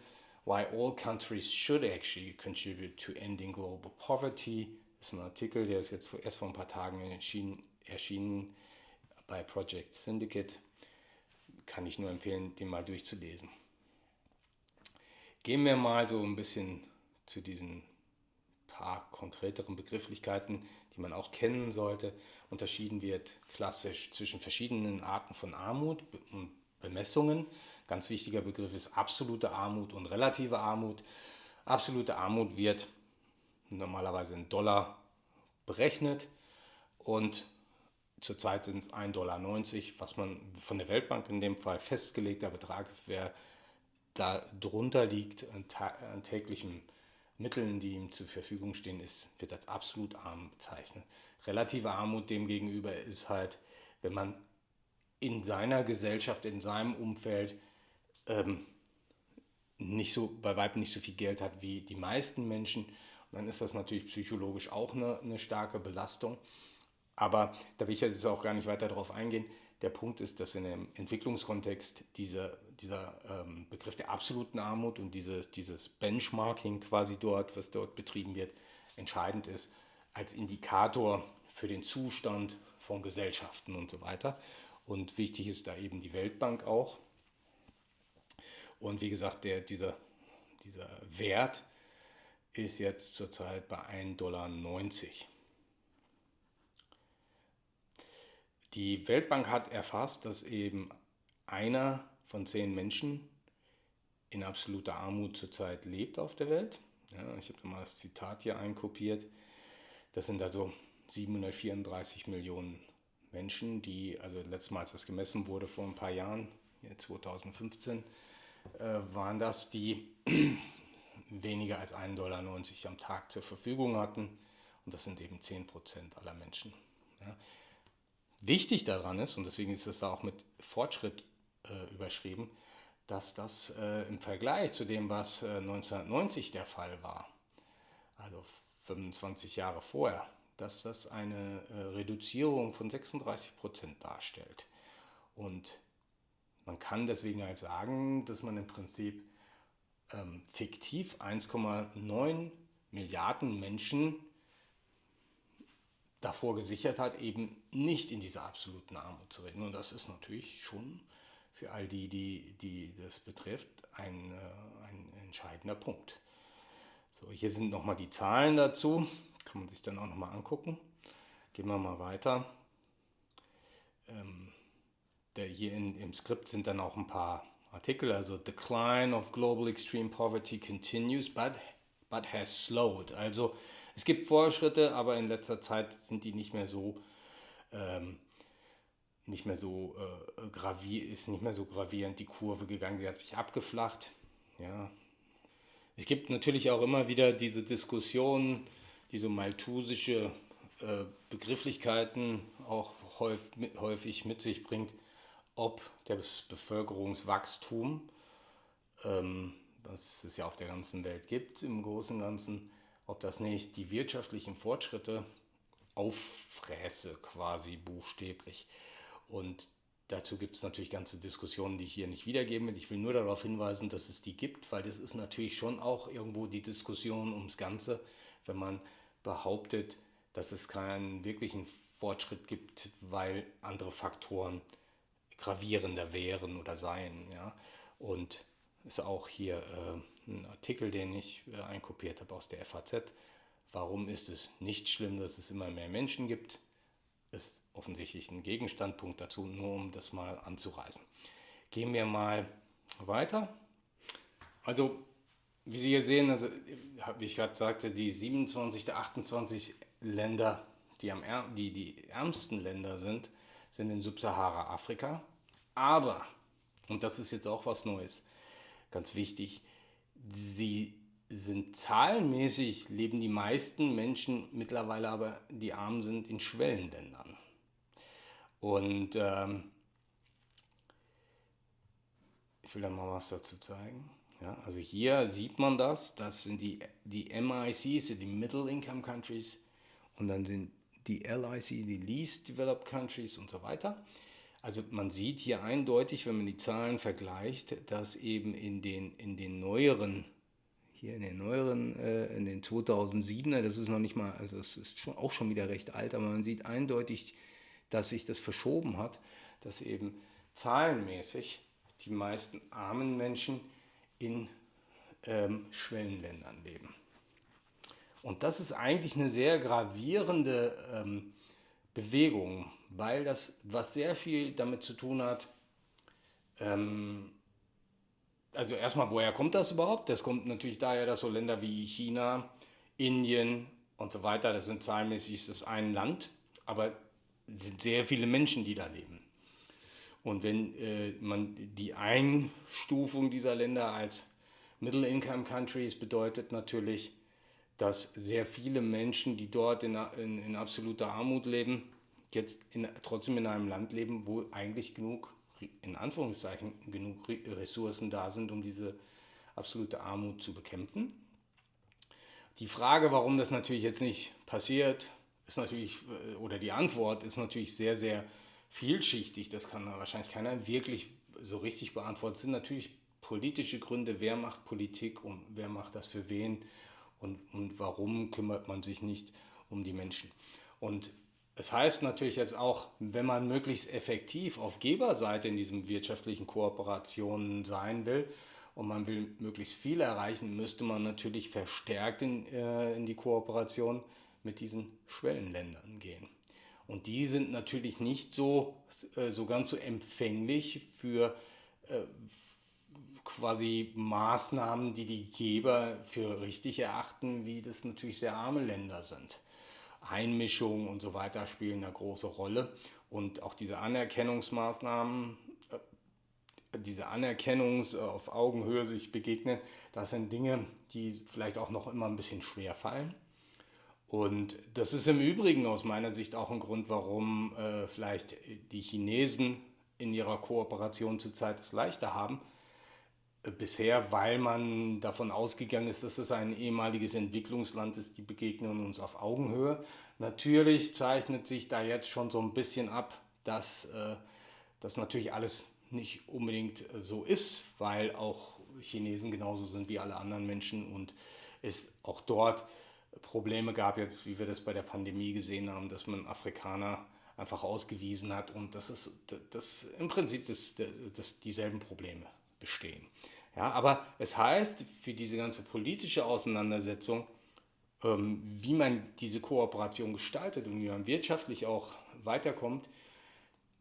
Why All Countries Should Actually Contribute to Ending Global Poverty. Das ist ein Artikel, der ist jetzt erst vor ein paar Tagen erschienen, erschienen bei Project Syndicate. Kann ich nur empfehlen, den mal durchzulesen. Gehen wir mal so ein bisschen zu diesen paar konkreteren Begrifflichkeiten, die man auch kennen sollte. Unterschieden wird klassisch zwischen verschiedenen Arten von Armut und Bemessungen. Ganz wichtiger Begriff ist absolute Armut und relative Armut. Absolute Armut wird normalerweise in Dollar berechnet und zurzeit sind es 1,90 Dollar, was man von der Weltbank in dem Fall festgelegter Betrag ist, wer da drunter liegt an, an täglichem Mitteln, die ihm zur Verfügung stehen, ist, wird als absolut arm bezeichnet. Relative Armut demgegenüber ist halt, wenn man in seiner Gesellschaft, in seinem Umfeld ähm, nicht so, bei weitem nicht so viel Geld hat wie die meisten Menschen. Dann ist das natürlich psychologisch auch eine, eine starke Belastung. Aber da will ich jetzt auch gar nicht weiter darauf eingehen. Der Punkt ist, dass in dem Entwicklungskontext diese, dieser ähm, Begriff der absoluten Armut und dieses, dieses Benchmarking quasi dort, was dort betrieben wird, entscheidend ist als Indikator für den Zustand von Gesellschaften und so weiter. Und wichtig ist da eben die Weltbank auch. Und wie gesagt, der, dieser, dieser Wert ist jetzt zurzeit bei 1,90 Dollar. Die Weltbank hat erfasst, dass eben einer von zehn Menschen in absoluter Armut zurzeit lebt auf der Welt. Ja, ich habe mal das Zitat hier einkopiert. Das sind also 734 Millionen Menschen, die, also letztes Mal, als das gemessen wurde vor ein paar Jahren, 2015, äh, waren das, die weniger als 1,90 Dollar am Tag zur Verfügung hatten. Und das sind eben 10 Prozent aller Menschen. Ja. Wichtig daran ist, und deswegen ist es da auch mit Fortschritt äh, überschrieben, dass das äh, im Vergleich zu dem, was äh, 1990 der Fall war, also 25 Jahre vorher, dass das eine äh, Reduzierung von 36 Prozent darstellt. Und man kann deswegen halt sagen, dass man im Prinzip ähm, fiktiv 1,9 Milliarden Menschen davor gesichert hat, eben nicht in dieser absoluten Armut zu reden. Und das ist natürlich schon für all die, die, die das betrifft, ein, äh, ein entscheidender Punkt. So, hier sind nochmal die Zahlen dazu, kann man sich dann auch nochmal angucken. Gehen wir mal weiter. Ähm, der hier in, im Skript sind dann auch ein paar Artikel, also Decline of Global Extreme Poverty continues, but, but has slowed. Also es gibt Fortschritte, aber in letzter Zeit sind die nicht mehr so ähm, nicht mehr so äh, gravier ist nicht mehr so gravierend die Kurve gegangen. Sie hat sich abgeflacht. Ja. Es gibt natürlich auch immer wieder diese Diskussion, diese malthusische äh, Begrifflichkeiten auch häufig mit, sich bringt, ob das Bevölkerungswachstum, ähm, das es ja auf der ganzen Welt gibt, im Großen und Ganzen, ob das nicht die wirtschaftlichen Fortschritte auffräse, quasi buchstäblich. Und dazu gibt es natürlich ganze Diskussionen, die ich hier nicht wiedergeben will. Ich will nur darauf hinweisen, dass es die gibt, weil das ist natürlich schon auch irgendwo die Diskussion ums Ganze, wenn man behauptet, dass es keinen wirklichen Fortschritt gibt, weil andere Faktoren gravierender wären oder seien. Ja? Und ist auch hier äh, ein Artikel, den ich äh, einkopiert habe aus der FAZ. Warum ist es nicht schlimm, dass es immer mehr Menschen gibt? Ist offensichtlich ein Gegenstandpunkt dazu, nur um das mal anzureißen. Gehen wir mal weiter. Also, wie Sie hier sehen, also, wie ich gerade sagte, die 27 der 28 Länder, die, am, die die ärmsten Länder sind, sind in Subsahara-Afrika. Aber, und das ist jetzt auch was Neues, ganz wichtig, sie sind zahlenmäßig, leben die meisten Menschen mittlerweile aber, die arm sind, in Schwellenländern. Und ähm, Ich will da mal was dazu zeigen. Ja, also hier sieht man das, das sind die, die MICs, die Middle Income Countries und dann sind die LIC, die Least Developed Countries und so weiter. Also man sieht hier eindeutig, wenn man die Zahlen vergleicht, dass eben in den, in den neueren, hier in den neueren, äh, in den 2007er, das ist noch nicht mal, also das ist schon, auch schon wieder recht alt, aber man sieht eindeutig, dass sich das verschoben hat, dass eben zahlenmäßig die meisten armen Menschen in ähm, Schwellenländern leben. Und das ist eigentlich eine sehr gravierende ähm, Bewegung, weil das was sehr viel damit zu tun hat, ähm, also erstmal, woher kommt das überhaupt? Das kommt natürlich daher, dass so Länder wie China, Indien und so weiter, das sind zahlenmäßig das ein Land, aber es sind sehr viele Menschen, die da leben. Und wenn äh, man die Einstufung dieser Länder als Middle-Income Countries bedeutet natürlich, dass sehr viele Menschen, die dort in, in, in absoluter Armut leben, jetzt in, trotzdem in einem Land leben, wo eigentlich genug, in Anführungszeichen, genug Ressourcen da sind, um diese absolute Armut zu bekämpfen. Die Frage, warum das natürlich jetzt nicht passiert, ist natürlich, äh, oder die Antwort ist natürlich sehr, sehr vielschichtig. Das kann wahrscheinlich keiner wirklich so richtig beantworten. Es sind natürlich politische Gründe, wer macht Politik und wer macht das für wen und, und warum kümmert man sich nicht um die Menschen. Und es heißt natürlich jetzt auch, wenn man möglichst effektiv auf Geberseite in diesen wirtschaftlichen Kooperationen sein will und man will möglichst viel erreichen, müsste man natürlich verstärkt in, äh, in die Kooperation mit diesen Schwellenländern gehen. Und die sind natürlich nicht so, äh, so ganz so empfänglich für äh, quasi Maßnahmen, die die Geber für richtig erachten, wie das natürlich sehr arme Länder sind. Einmischung und so weiter spielen eine große Rolle. Und auch diese Anerkennungsmaßnahmen, äh, diese Anerkennung auf Augenhöhe sich begegnen, das sind Dinge, die vielleicht auch noch immer ein bisschen schwer fallen. Und das ist im Übrigen aus meiner Sicht auch ein Grund, warum äh, vielleicht die Chinesen in ihrer Kooperation zurzeit es leichter haben. Bisher, weil man davon ausgegangen ist, dass es ein ehemaliges Entwicklungsland ist, die begegnen uns auf Augenhöhe. Natürlich zeichnet sich da jetzt schon so ein bisschen ab, dass äh, das natürlich alles nicht unbedingt äh, so ist, weil auch Chinesen genauso sind wie alle anderen Menschen und es auch dort Probleme gab, jetzt wie wir das bei der Pandemie gesehen haben, dass man Afrikaner einfach ausgewiesen hat und das ist das im Prinzip das, das dieselben Probleme bestehen. Ja, aber es heißt für diese ganze politische Auseinandersetzung, ähm, wie man diese Kooperation gestaltet und wie man wirtschaftlich auch weiterkommt,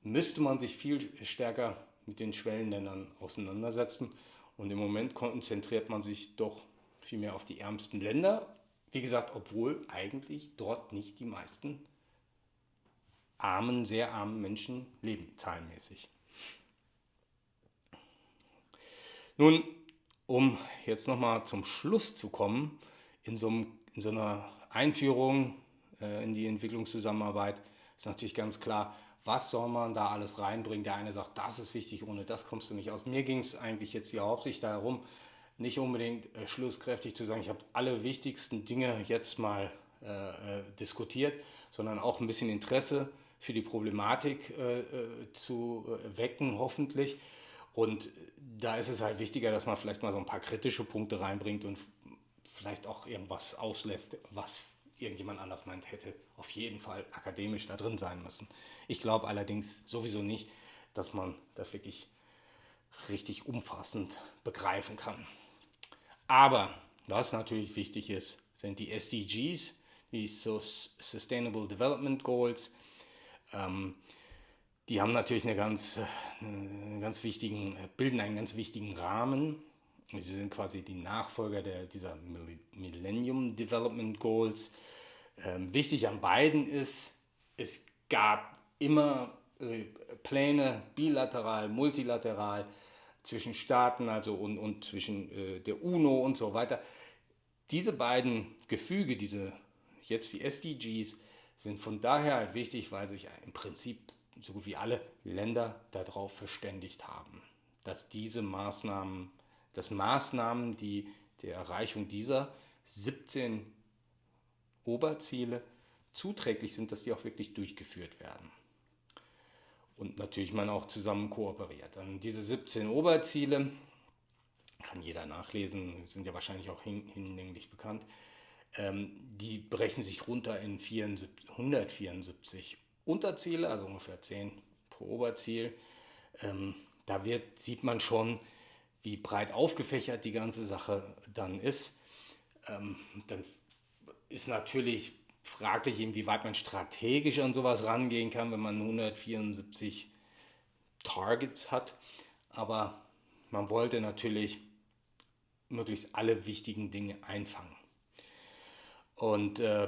müsste man sich viel stärker mit den Schwellenländern auseinandersetzen. Und im Moment konzentriert man sich doch viel mehr auf die ärmsten Länder wie gesagt, obwohl eigentlich dort nicht die meisten armen, sehr armen Menschen leben, zahlenmäßig. Nun, um jetzt nochmal zum Schluss zu kommen, in so, einem, in so einer Einführung äh, in die Entwicklungszusammenarbeit ist natürlich ganz klar, was soll man da alles reinbringen. Der eine sagt, das ist wichtig, ohne das kommst du nicht aus. Mir ging es eigentlich jetzt hier hauptsächlich darum, nicht unbedingt äh, schlusskräftig zu sagen, ich habe alle wichtigsten Dinge jetzt mal äh, äh, diskutiert, sondern auch ein bisschen Interesse für die Problematik äh, äh zu wecken, hoffentlich. Und da ist es halt wichtiger, dass man vielleicht mal so ein paar kritische Punkte reinbringt und vielleicht auch irgendwas auslässt, was irgendjemand anders meint, hätte auf jeden Fall akademisch da drin sein müssen. Ich glaube allerdings sowieso nicht, dass man das wirklich richtig umfassend begreifen kann. Aber was natürlich wichtig ist, sind die SDGs, die Sustainable Development Goals. Ähm, die haben natürlich eine ganz, einen ganz wichtigen, bilden einen ganz wichtigen Rahmen. Sie sind quasi die Nachfolger der, dieser Millennium Development Goals. Ähm, wichtig an beiden ist, es gab immer äh, Pläne, bilateral, multilateral, zwischen Staaten also und, und zwischen äh, der UNO und so weiter. Diese beiden Gefüge, diese jetzt die SDGs, sind von daher wichtig, weil sich im Prinzip so gut wie alle Länder darauf verständigt haben. dass diese Maßnahmen, dass Maßnahmen, die der Erreichung dieser 17 Oberziele zuträglich sind, dass die auch wirklich durchgeführt werden. Und natürlich man auch zusammen kooperiert. Dann diese 17 Oberziele, kann jeder nachlesen, sind ja wahrscheinlich auch hinlänglich bekannt, ähm, die brechen sich runter in 74, 174 Unterziele, also ungefähr 10 pro Oberziel. Ähm, da wird, sieht man schon, wie breit aufgefächert die ganze Sache dann ist. Ähm, dann ist natürlich fraglich, inwieweit man strategisch an sowas rangehen kann, wenn man 174 Targets hat. Aber man wollte natürlich möglichst alle wichtigen Dinge einfangen. Und äh,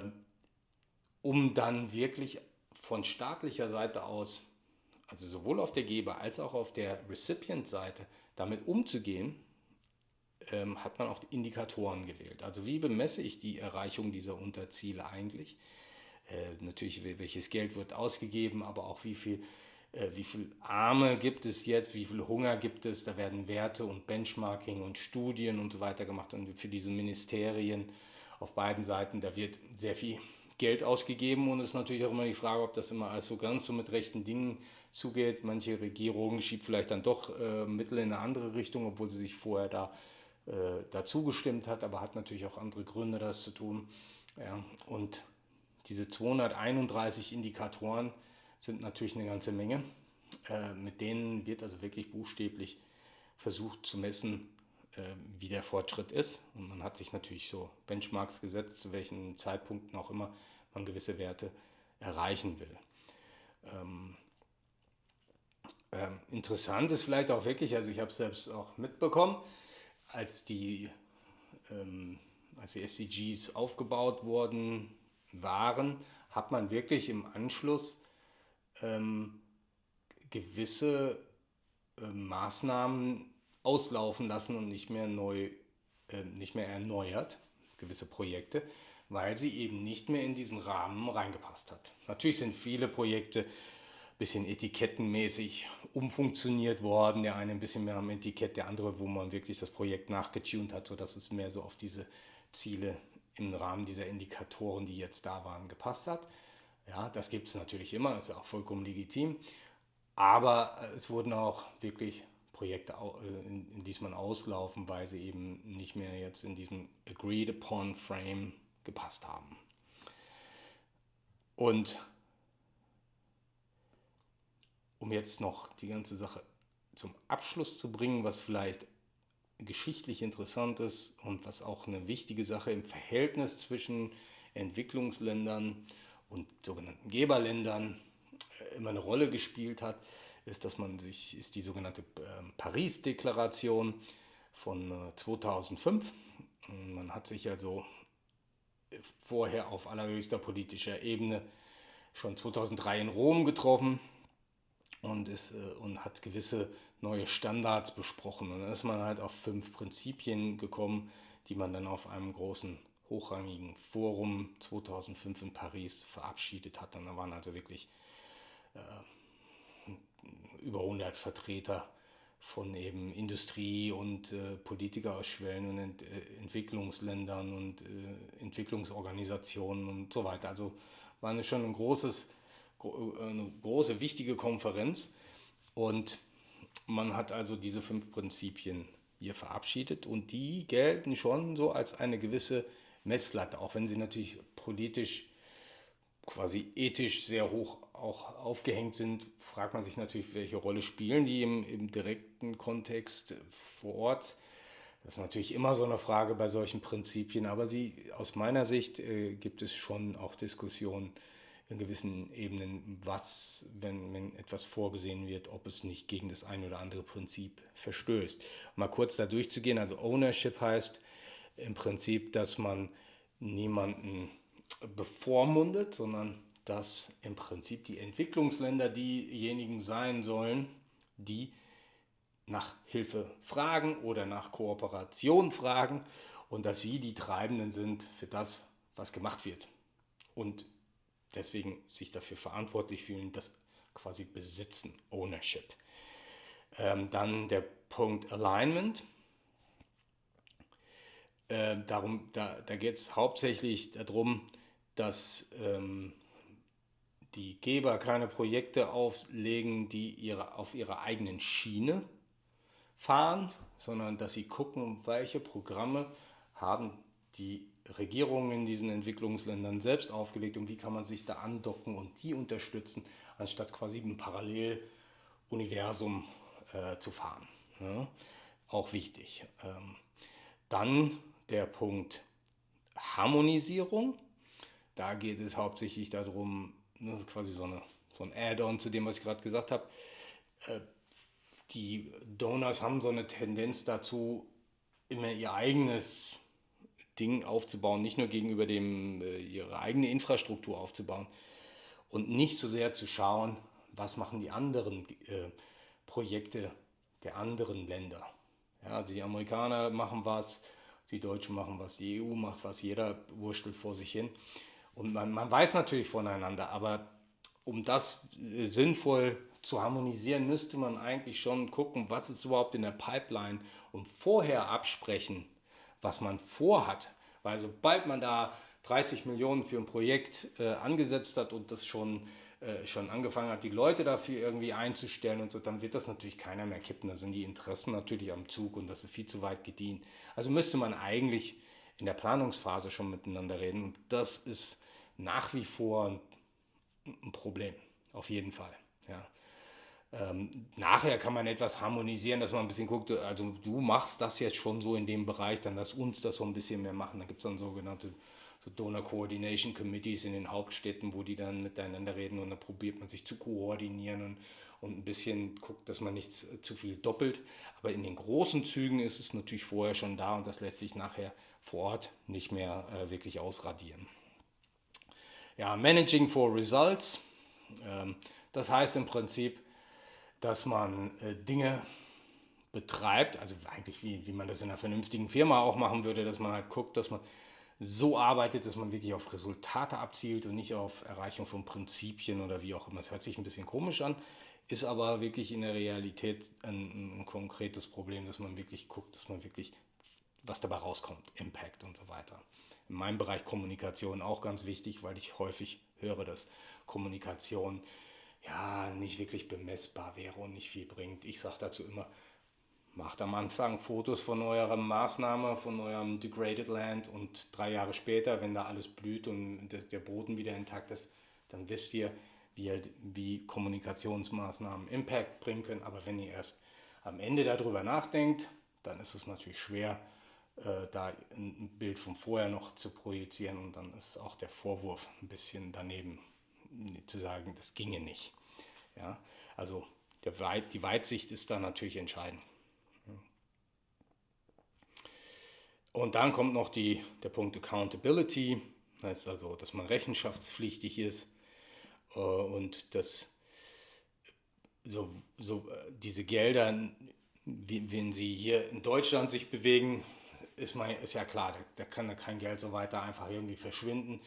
um dann wirklich von staatlicher Seite aus, also sowohl auf der Geber- als auch auf der Recipient-Seite, damit umzugehen, ähm, hat man auch Indikatoren gewählt. Also wie bemesse ich die Erreichung dieser Unterziele eigentlich? Äh, natürlich, welches Geld wird ausgegeben, aber auch wie viel, äh, wie viel Arme gibt es jetzt, wie viel Hunger gibt es. Da werden Werte und Benchmarking und Studien und so weiter gemacht. Und für diese Ministerien auf beiden Seiten, da wird sehr viel Geld ausgegeben und es ist natürlich auch immer die Frage, ob das immer alles so ganz so mit rechten Dingen zugeht. Manche Regierungen schiebt vielleicht dann doch äh, Mittel in eine andere Richtung, obwohl sie sich vorher da äh, dazu hat, aber hat natürlich auch andere Gründe, das zu tun. Ja, und diese 231 Indikatoren sind natürlich eine ganze Menge. Äh, mit denen wird also wirklich buchstäblich versucht zu messen, wie der Fortschritt ist. Und man hat sich natürlich so Benchmarks gesetzt, zu welchen Zeitpunkten auch immer man gewisse Werte erreichen will. Ähm, ähm, interessant ist vielleicht auch wirklich, also ich habe es selbst auch mitbekommen, als die, ähm, als die SDGs aufgebaut worden waren, hat man wirklich im Anschluss ähm, gewisse äh, Maßnahmen auslaufen lassen und nicht mehr neu, äh, nicht mehr erneuert, gewisse Projekte, weil sie eben nicht mehr in diesen Rahmen reingepasst hat. Natürlich sind viele Projekte bisschen etikettenmäßig umfunktioniert worden. Der eine ein bisschen mehr am Etikett, der andere, wo man wirklich das Projekt nachgetunt hat, sodass es mehr so auf diese Ziele im Rahmen dieser Indikatoren, die jetzt da waren, gepasst hat. Ja, das gibt es natürlich immer, ist auch vollkommen legitim. Aber äh, es wurden auch wirklich Projekte, äh, in, in man auslaufen, weil sie eben nicht mehr jetzt in diesem Agreed Upon Frame gepasst haben. Und um jetzt noch die ganze Sache zum Abschluss zu bringen, was vielleicht geschichtlich interessant ist und was auch eine wichtige Sache im Verhältnis zwischen Entwicklungsländern und sogenannten Geberländern äh, immer eine Rolle gespielt hat, ist, dass man sich, ist die sogenannte ähm, Paris-Deklaration von 2005. Äh, man hat sich also vorher auf allerhöchster politischer Ebene schon 2003 in Rom getroffen und, ist, äh, und hat gewisse neue Standards besprochen. Und dann ist man halt auf fünf Prinzipien gekommen, die man dann auf einem großen hochrangigen Forum 2005 in Paris verabschiedet hat. Und da waren also wirklich äh, über 100 Vertreter von eben Industrie und äh, Politiker aus Schwellen- und Ent äh, Entwicklungsländern und äh, Entwicklungsorganisationen und so weiter. Also war schon ein großes eine große, wichtige Konferenz und man hat also diese fünf Prinzipien hier verabschiedet und die gelten schon so als eine gewisse Messlatte, auch wenn sie natürlich politisch, quasi ethisch sehr hoch auch aufgehängt sind, fragt man sich natürlich, welche Rolle spielen die im, im direkten Kontext vor Ort. Das ist natürlich immer so eine Frage bei solchen Prinzipien, aber sie, aus meiner Sicht äh, gibt es schon auch Diskussionen in gewissen Ebenen, was, wenn, wenn etwas vorgesehen wird, ob es nicht gegen das ein oder andere Prinzip verstößt. Mal kurz da durchzugehen, also Ownership heißt im Prinzip, dass man niemanden bevormundet, sondern dass im Prinzip die Entwicklungsländer diejenigen sein sollen, die nach Hilfe fragen oder nach Kooperation fragen und dass sie die Treibenden sind für das, was gemacht wird. Und deswegen sich dafür verantwortlich fühlen, das quasi besitzen, Ownership. Ähm, dann der Punkt Alignment. Äh, darum, da da geht es hauptsächlich darum, dass ähm, die Geber keine Projekte auflegen, die ihre, auf ihrer eigenen Schiene fahren, sondern dass sie gucken, welche Programme haben die Regierungen in diesen Entwicklungsländern selbst aufgelegt und wie kann man sich da andocken und die unterstützen, anstatt quasi ein Paralleluniversum äh, zu fahren. Ja, auch wichtig. Ähm, dann der Punkt Harmonisierung. Da geht es hauptsächlich darum, das ist quasi so, eine, so ein Add-on zu dem, was ich gerade gesagt habe. Äh, die Donors haben so eine Tendenz dazu, immer ihr eigenes Ding aufzubauen, nicht nur gegenüber dem, äh, ihre eigene Infrastruktur aufzubauen und nicht so sehr zu schauen, was machen die anderen äh, Projekte der anderen Länder. Ja, also die Amerikaner machen was, die Deutschen machen was, die EU macht was, jeder wurstelt vor sich hin. Und man, man weiß natürlich voneinander, aber um das äh, sinnvoll zu harmonisieren, müsste man eigentlich schon gucken, was ist überhaupt in der Pipeline und vorher absprechen, was man vorhat. Weil sobald man da 30 Millionen für ein Projekt äh, angesetzt hat und das schon, äh, schon angefangen hat, die Leute dafür irgendwie einzustellen und so, dann wird das natürlich keiner mehr kippen. Da sind die Interessen natürlich am Zug und das ist viel zu weit gedient. Also müsste man eigentlich in der Planungsphase schon miteinander reden. Und das ist nach wie vor ein, Problem, auf jeden Fall. Ja. Ähm, nachher kann man etwas harmonisieren, dass man ein bisschen guckt, also du machst das jetzt schon so in dem Bereich, dann lass uns das so ein bisschen mehr machen. Da gibt es dann sogenannte so Donor Coordination Committees in den Hauptstädten, wo die dann miteinander reden und dann probiert man sich zu koordinieren und, und ein bisschen guckt, dass man nichts zu viel doppelt. Aber in den großen Zügen ist es natürlich vorher schon da und das lässt sich nachher vor Ort nicht mehr äh, wirklich ausradieren. Ja, Managing for Results. Ähm, das heißt im Prinzip, dass man äh, Dinge betreibt, also eigentlich wie, wie man das in einer vernünftigen Firma auch machen würde, dass man halt guckt, dass man so arbeitet, dass man wirklich auf Resultate abzielt und nicht auf Erreichung von Prinzipien oder wie auch immer. Es hört sich ein bisschen komisch an, ist aber wirklich in der Realität ein, ein konkretes Problem, dass man wirklich guckt, dass man wirklich, was dabei rauskommt, Impact und so weiter. In meinem Bereich Kommunikation auch ganz wichtig, weil ich häufig höre, dass Kommunikation ja nicht wirklich bemessbar wäre und nicht viel bringt. Ich sage dazu immer, macht am Anfang Fotos von eurer Maßnahme, von eurem Degraded Land und drei Jahre später, wenn da alles blüht und der Boden wieder intakt ist, dann wisst ihr, wie, wie Kommunikationsmaßnahmen Impact bringen können. Aber wenn ihr erst am Ende darüber nachdenkt, dann ist es natürlich schwer, äh, da ein Bild von vorher noch zu projizieren und dann ist auch der Vorwurf ein bisschen daneben zu sagen, das ginge nicht. Ja, also Weit, die Weitsicht ist da natürlich entscheidend. Und dann kommt noch die, der Punkt Accountability, heißt also, dass man rechenschaftspflichtig ist äh, und dass so, so diese Gelder, wenn sie hier in Deutschland sich bewegen, ist, man, ist ja klar, da, kann kein Geld so weiter einfach irgendwie verschwinden.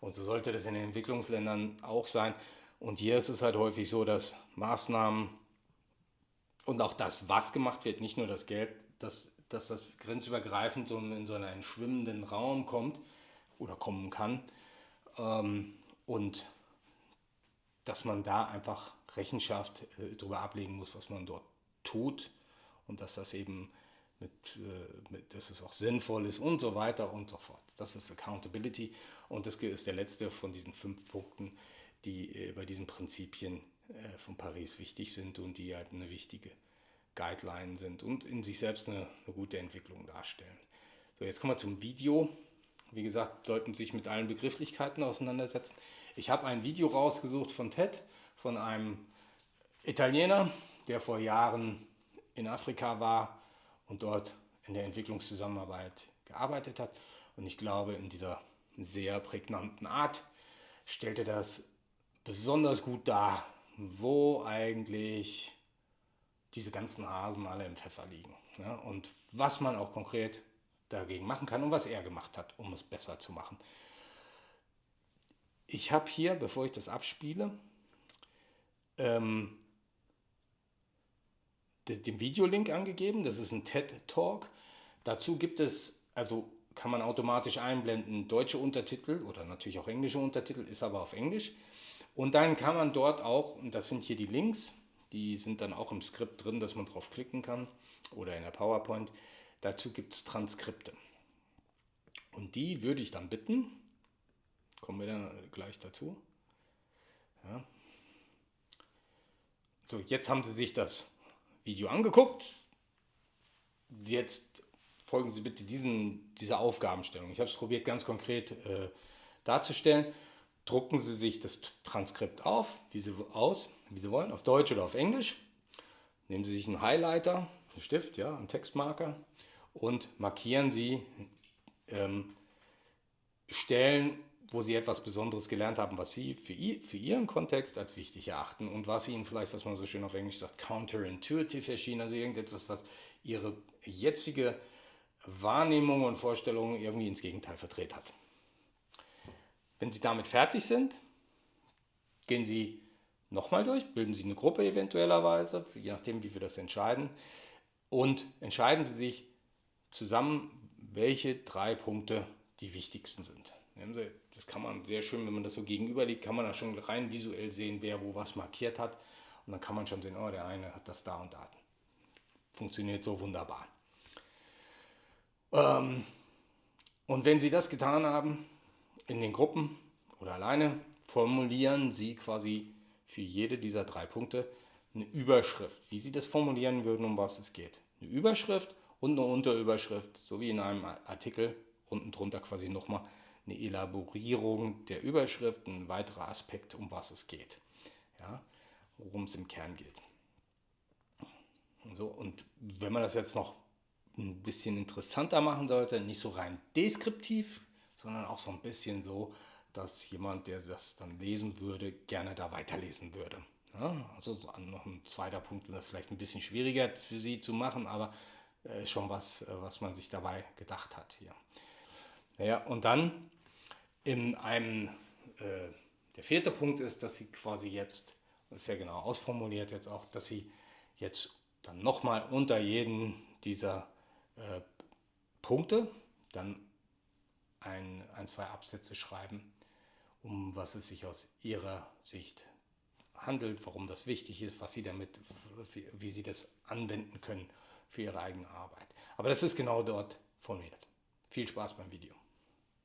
Und so sollte das in den Entwicklungsländern auch sein. Und hier ist es halt häufig so, dass Maßnahmen und auch das, was gemacht wird, nicht nur das Geld, dass, dass das grenzübergreifend so in so einen schwimmenden Raum kommt oder kommen kann. Ähm, und dass man da einfach Rechenschaft äh, darüber ablegen muss, was man dort tut und dass das eben mit, äh, mit, dass es auch sinnvoll ist und so weiter und so fort. Das ist Accountability und das ist der letzte von diesen fünf Punkten, die äh, bei diesen Prinzipien äh, von Paris wichtig sind und die halt eine wichtige Guideline sind und in sich selbst eine, eine gute Entwicklung darstellen. So, jetzt kommen wir zum Video. Wie gesagt, sollten sich mit allen Begrifflichkeiten auseinandersetzen. Ich habe ein Video rausgesucht von TED, von einem Italiener, der vor Jahren in Afrika war und dort in der Entwicklungszusammenarbeit gearbeitet hat. Und ich glaube, in dieser sehr prägnanten Art stellt er das besonders gut dar, wo eigentlich diese ganzen Hasen alle im Pfeffer liegen. Ja, und was man auch konkret dagegen machen kann und was er gemacht hat, um es besser zu machen. Ich habe hier, bevor ich das abspiele, ähm, den Videolink angegeben. Das ist ein TED Talk. Dazu gibt es, also kann man automatisch einblenden, deutsche Untertitel oder natürlich auch englische Untertitel, ist aber auf Englisch. Und dann kann man dort auch, und das sind hier die Links, die sind dann auch im Skript drin, dass man drauf klicken kann oder in der PowerPoint. Dazu gibt es Transkripte. Und die würde ich dann bitten, kommen wir dann gleich dazu. Ja. So, jetzt haben Sie sich das Video angeguckt. Jetzt folgen Sie bitte diesen, dieser Aufgabenstellung. Ich habe es probiert, ganz konkret äh, darzustellen. Drucken Sie sich das Transkript auf, wie Sie, aus, wie Sie wollen, auf Deutsch oder auf Englisch. Nehmen Sie sich einen Highlighter, einen Stift, ja, einen Textmarker und markieren Sie ähm, Stellen, wo Sie etwas Besonderes gelernt haben, was Sie für, für Ihren Kontext als wichtig erachten und was Ihnen vielleicht, was man so schön auf Englisch sagt, counterintuitive erschien, also irgendetwas, was Ihre jetzige Wahrnehmung und Vorstellungen irgendwie ins Gegenteil verdreht hat. Wenn Sie damit fertig sind, gehen Sie nochmal durch, bilden Sie eine Gruppe eventuellerweise, je nachdem, wie wir das entscheiden, und entscheiden Sie sich zusammen, welche drei Punkte die wichtigsten sind. Das kann man sehr schön, wenn man das so gegenüber liegt, kann man da schon rein visuell sehen, wer wo was markiert hat. Und dann kann man schon sehen, oh, der eine hat das da und da. Funktioniert so wunderbar. Ähm, und wenn Sie das getan haben, in den Gruppen oder alleine, formulieren Sie quasi für jede dieser drei Punkte eine Überschrift, wie Sie das formulieren würden, um was es geht. Eine Überschrift und eine Unterüberschrift, so wie in einem Artikel, unten drunter quasi nochmal eine Elaborierung der Überschrift, ein weiterer Aspekt, um was es geht, ja, worum es im Kern geht. So, und wenn man das jetzt noch ein bisschen interessanter machen sollte. Nicht so rein deskriptiv, sondern auch so ein bisschen so, dass jemand, der das dann lesen würde, gerne da weiterlesen würde. Ja, also noch ein zweiter Punkt, um das vielleicht ein bisschen schwieriger für Sie zu machen, aber äh, schon was, äh, was man sich dabei gedacht hat hier. Naja, und dann in einem, äh, der vierte Punkt ist, dass Sie quasi jetzt, ja genau ausformuliert jetzt auch, dass Sie jetzt dann nochmal unter jeden dieser äh, Punkte, dann ein, ein, zwei Absätze schreiben, um was es sich aus Ihrer Sicht handelt, warum das wichtig ist, was Sie damit, wie, wie Sie das anwenden können für Ihre eigene Arbeit. Aber das ist genau dort formuliert. Viel Spaß beim Video.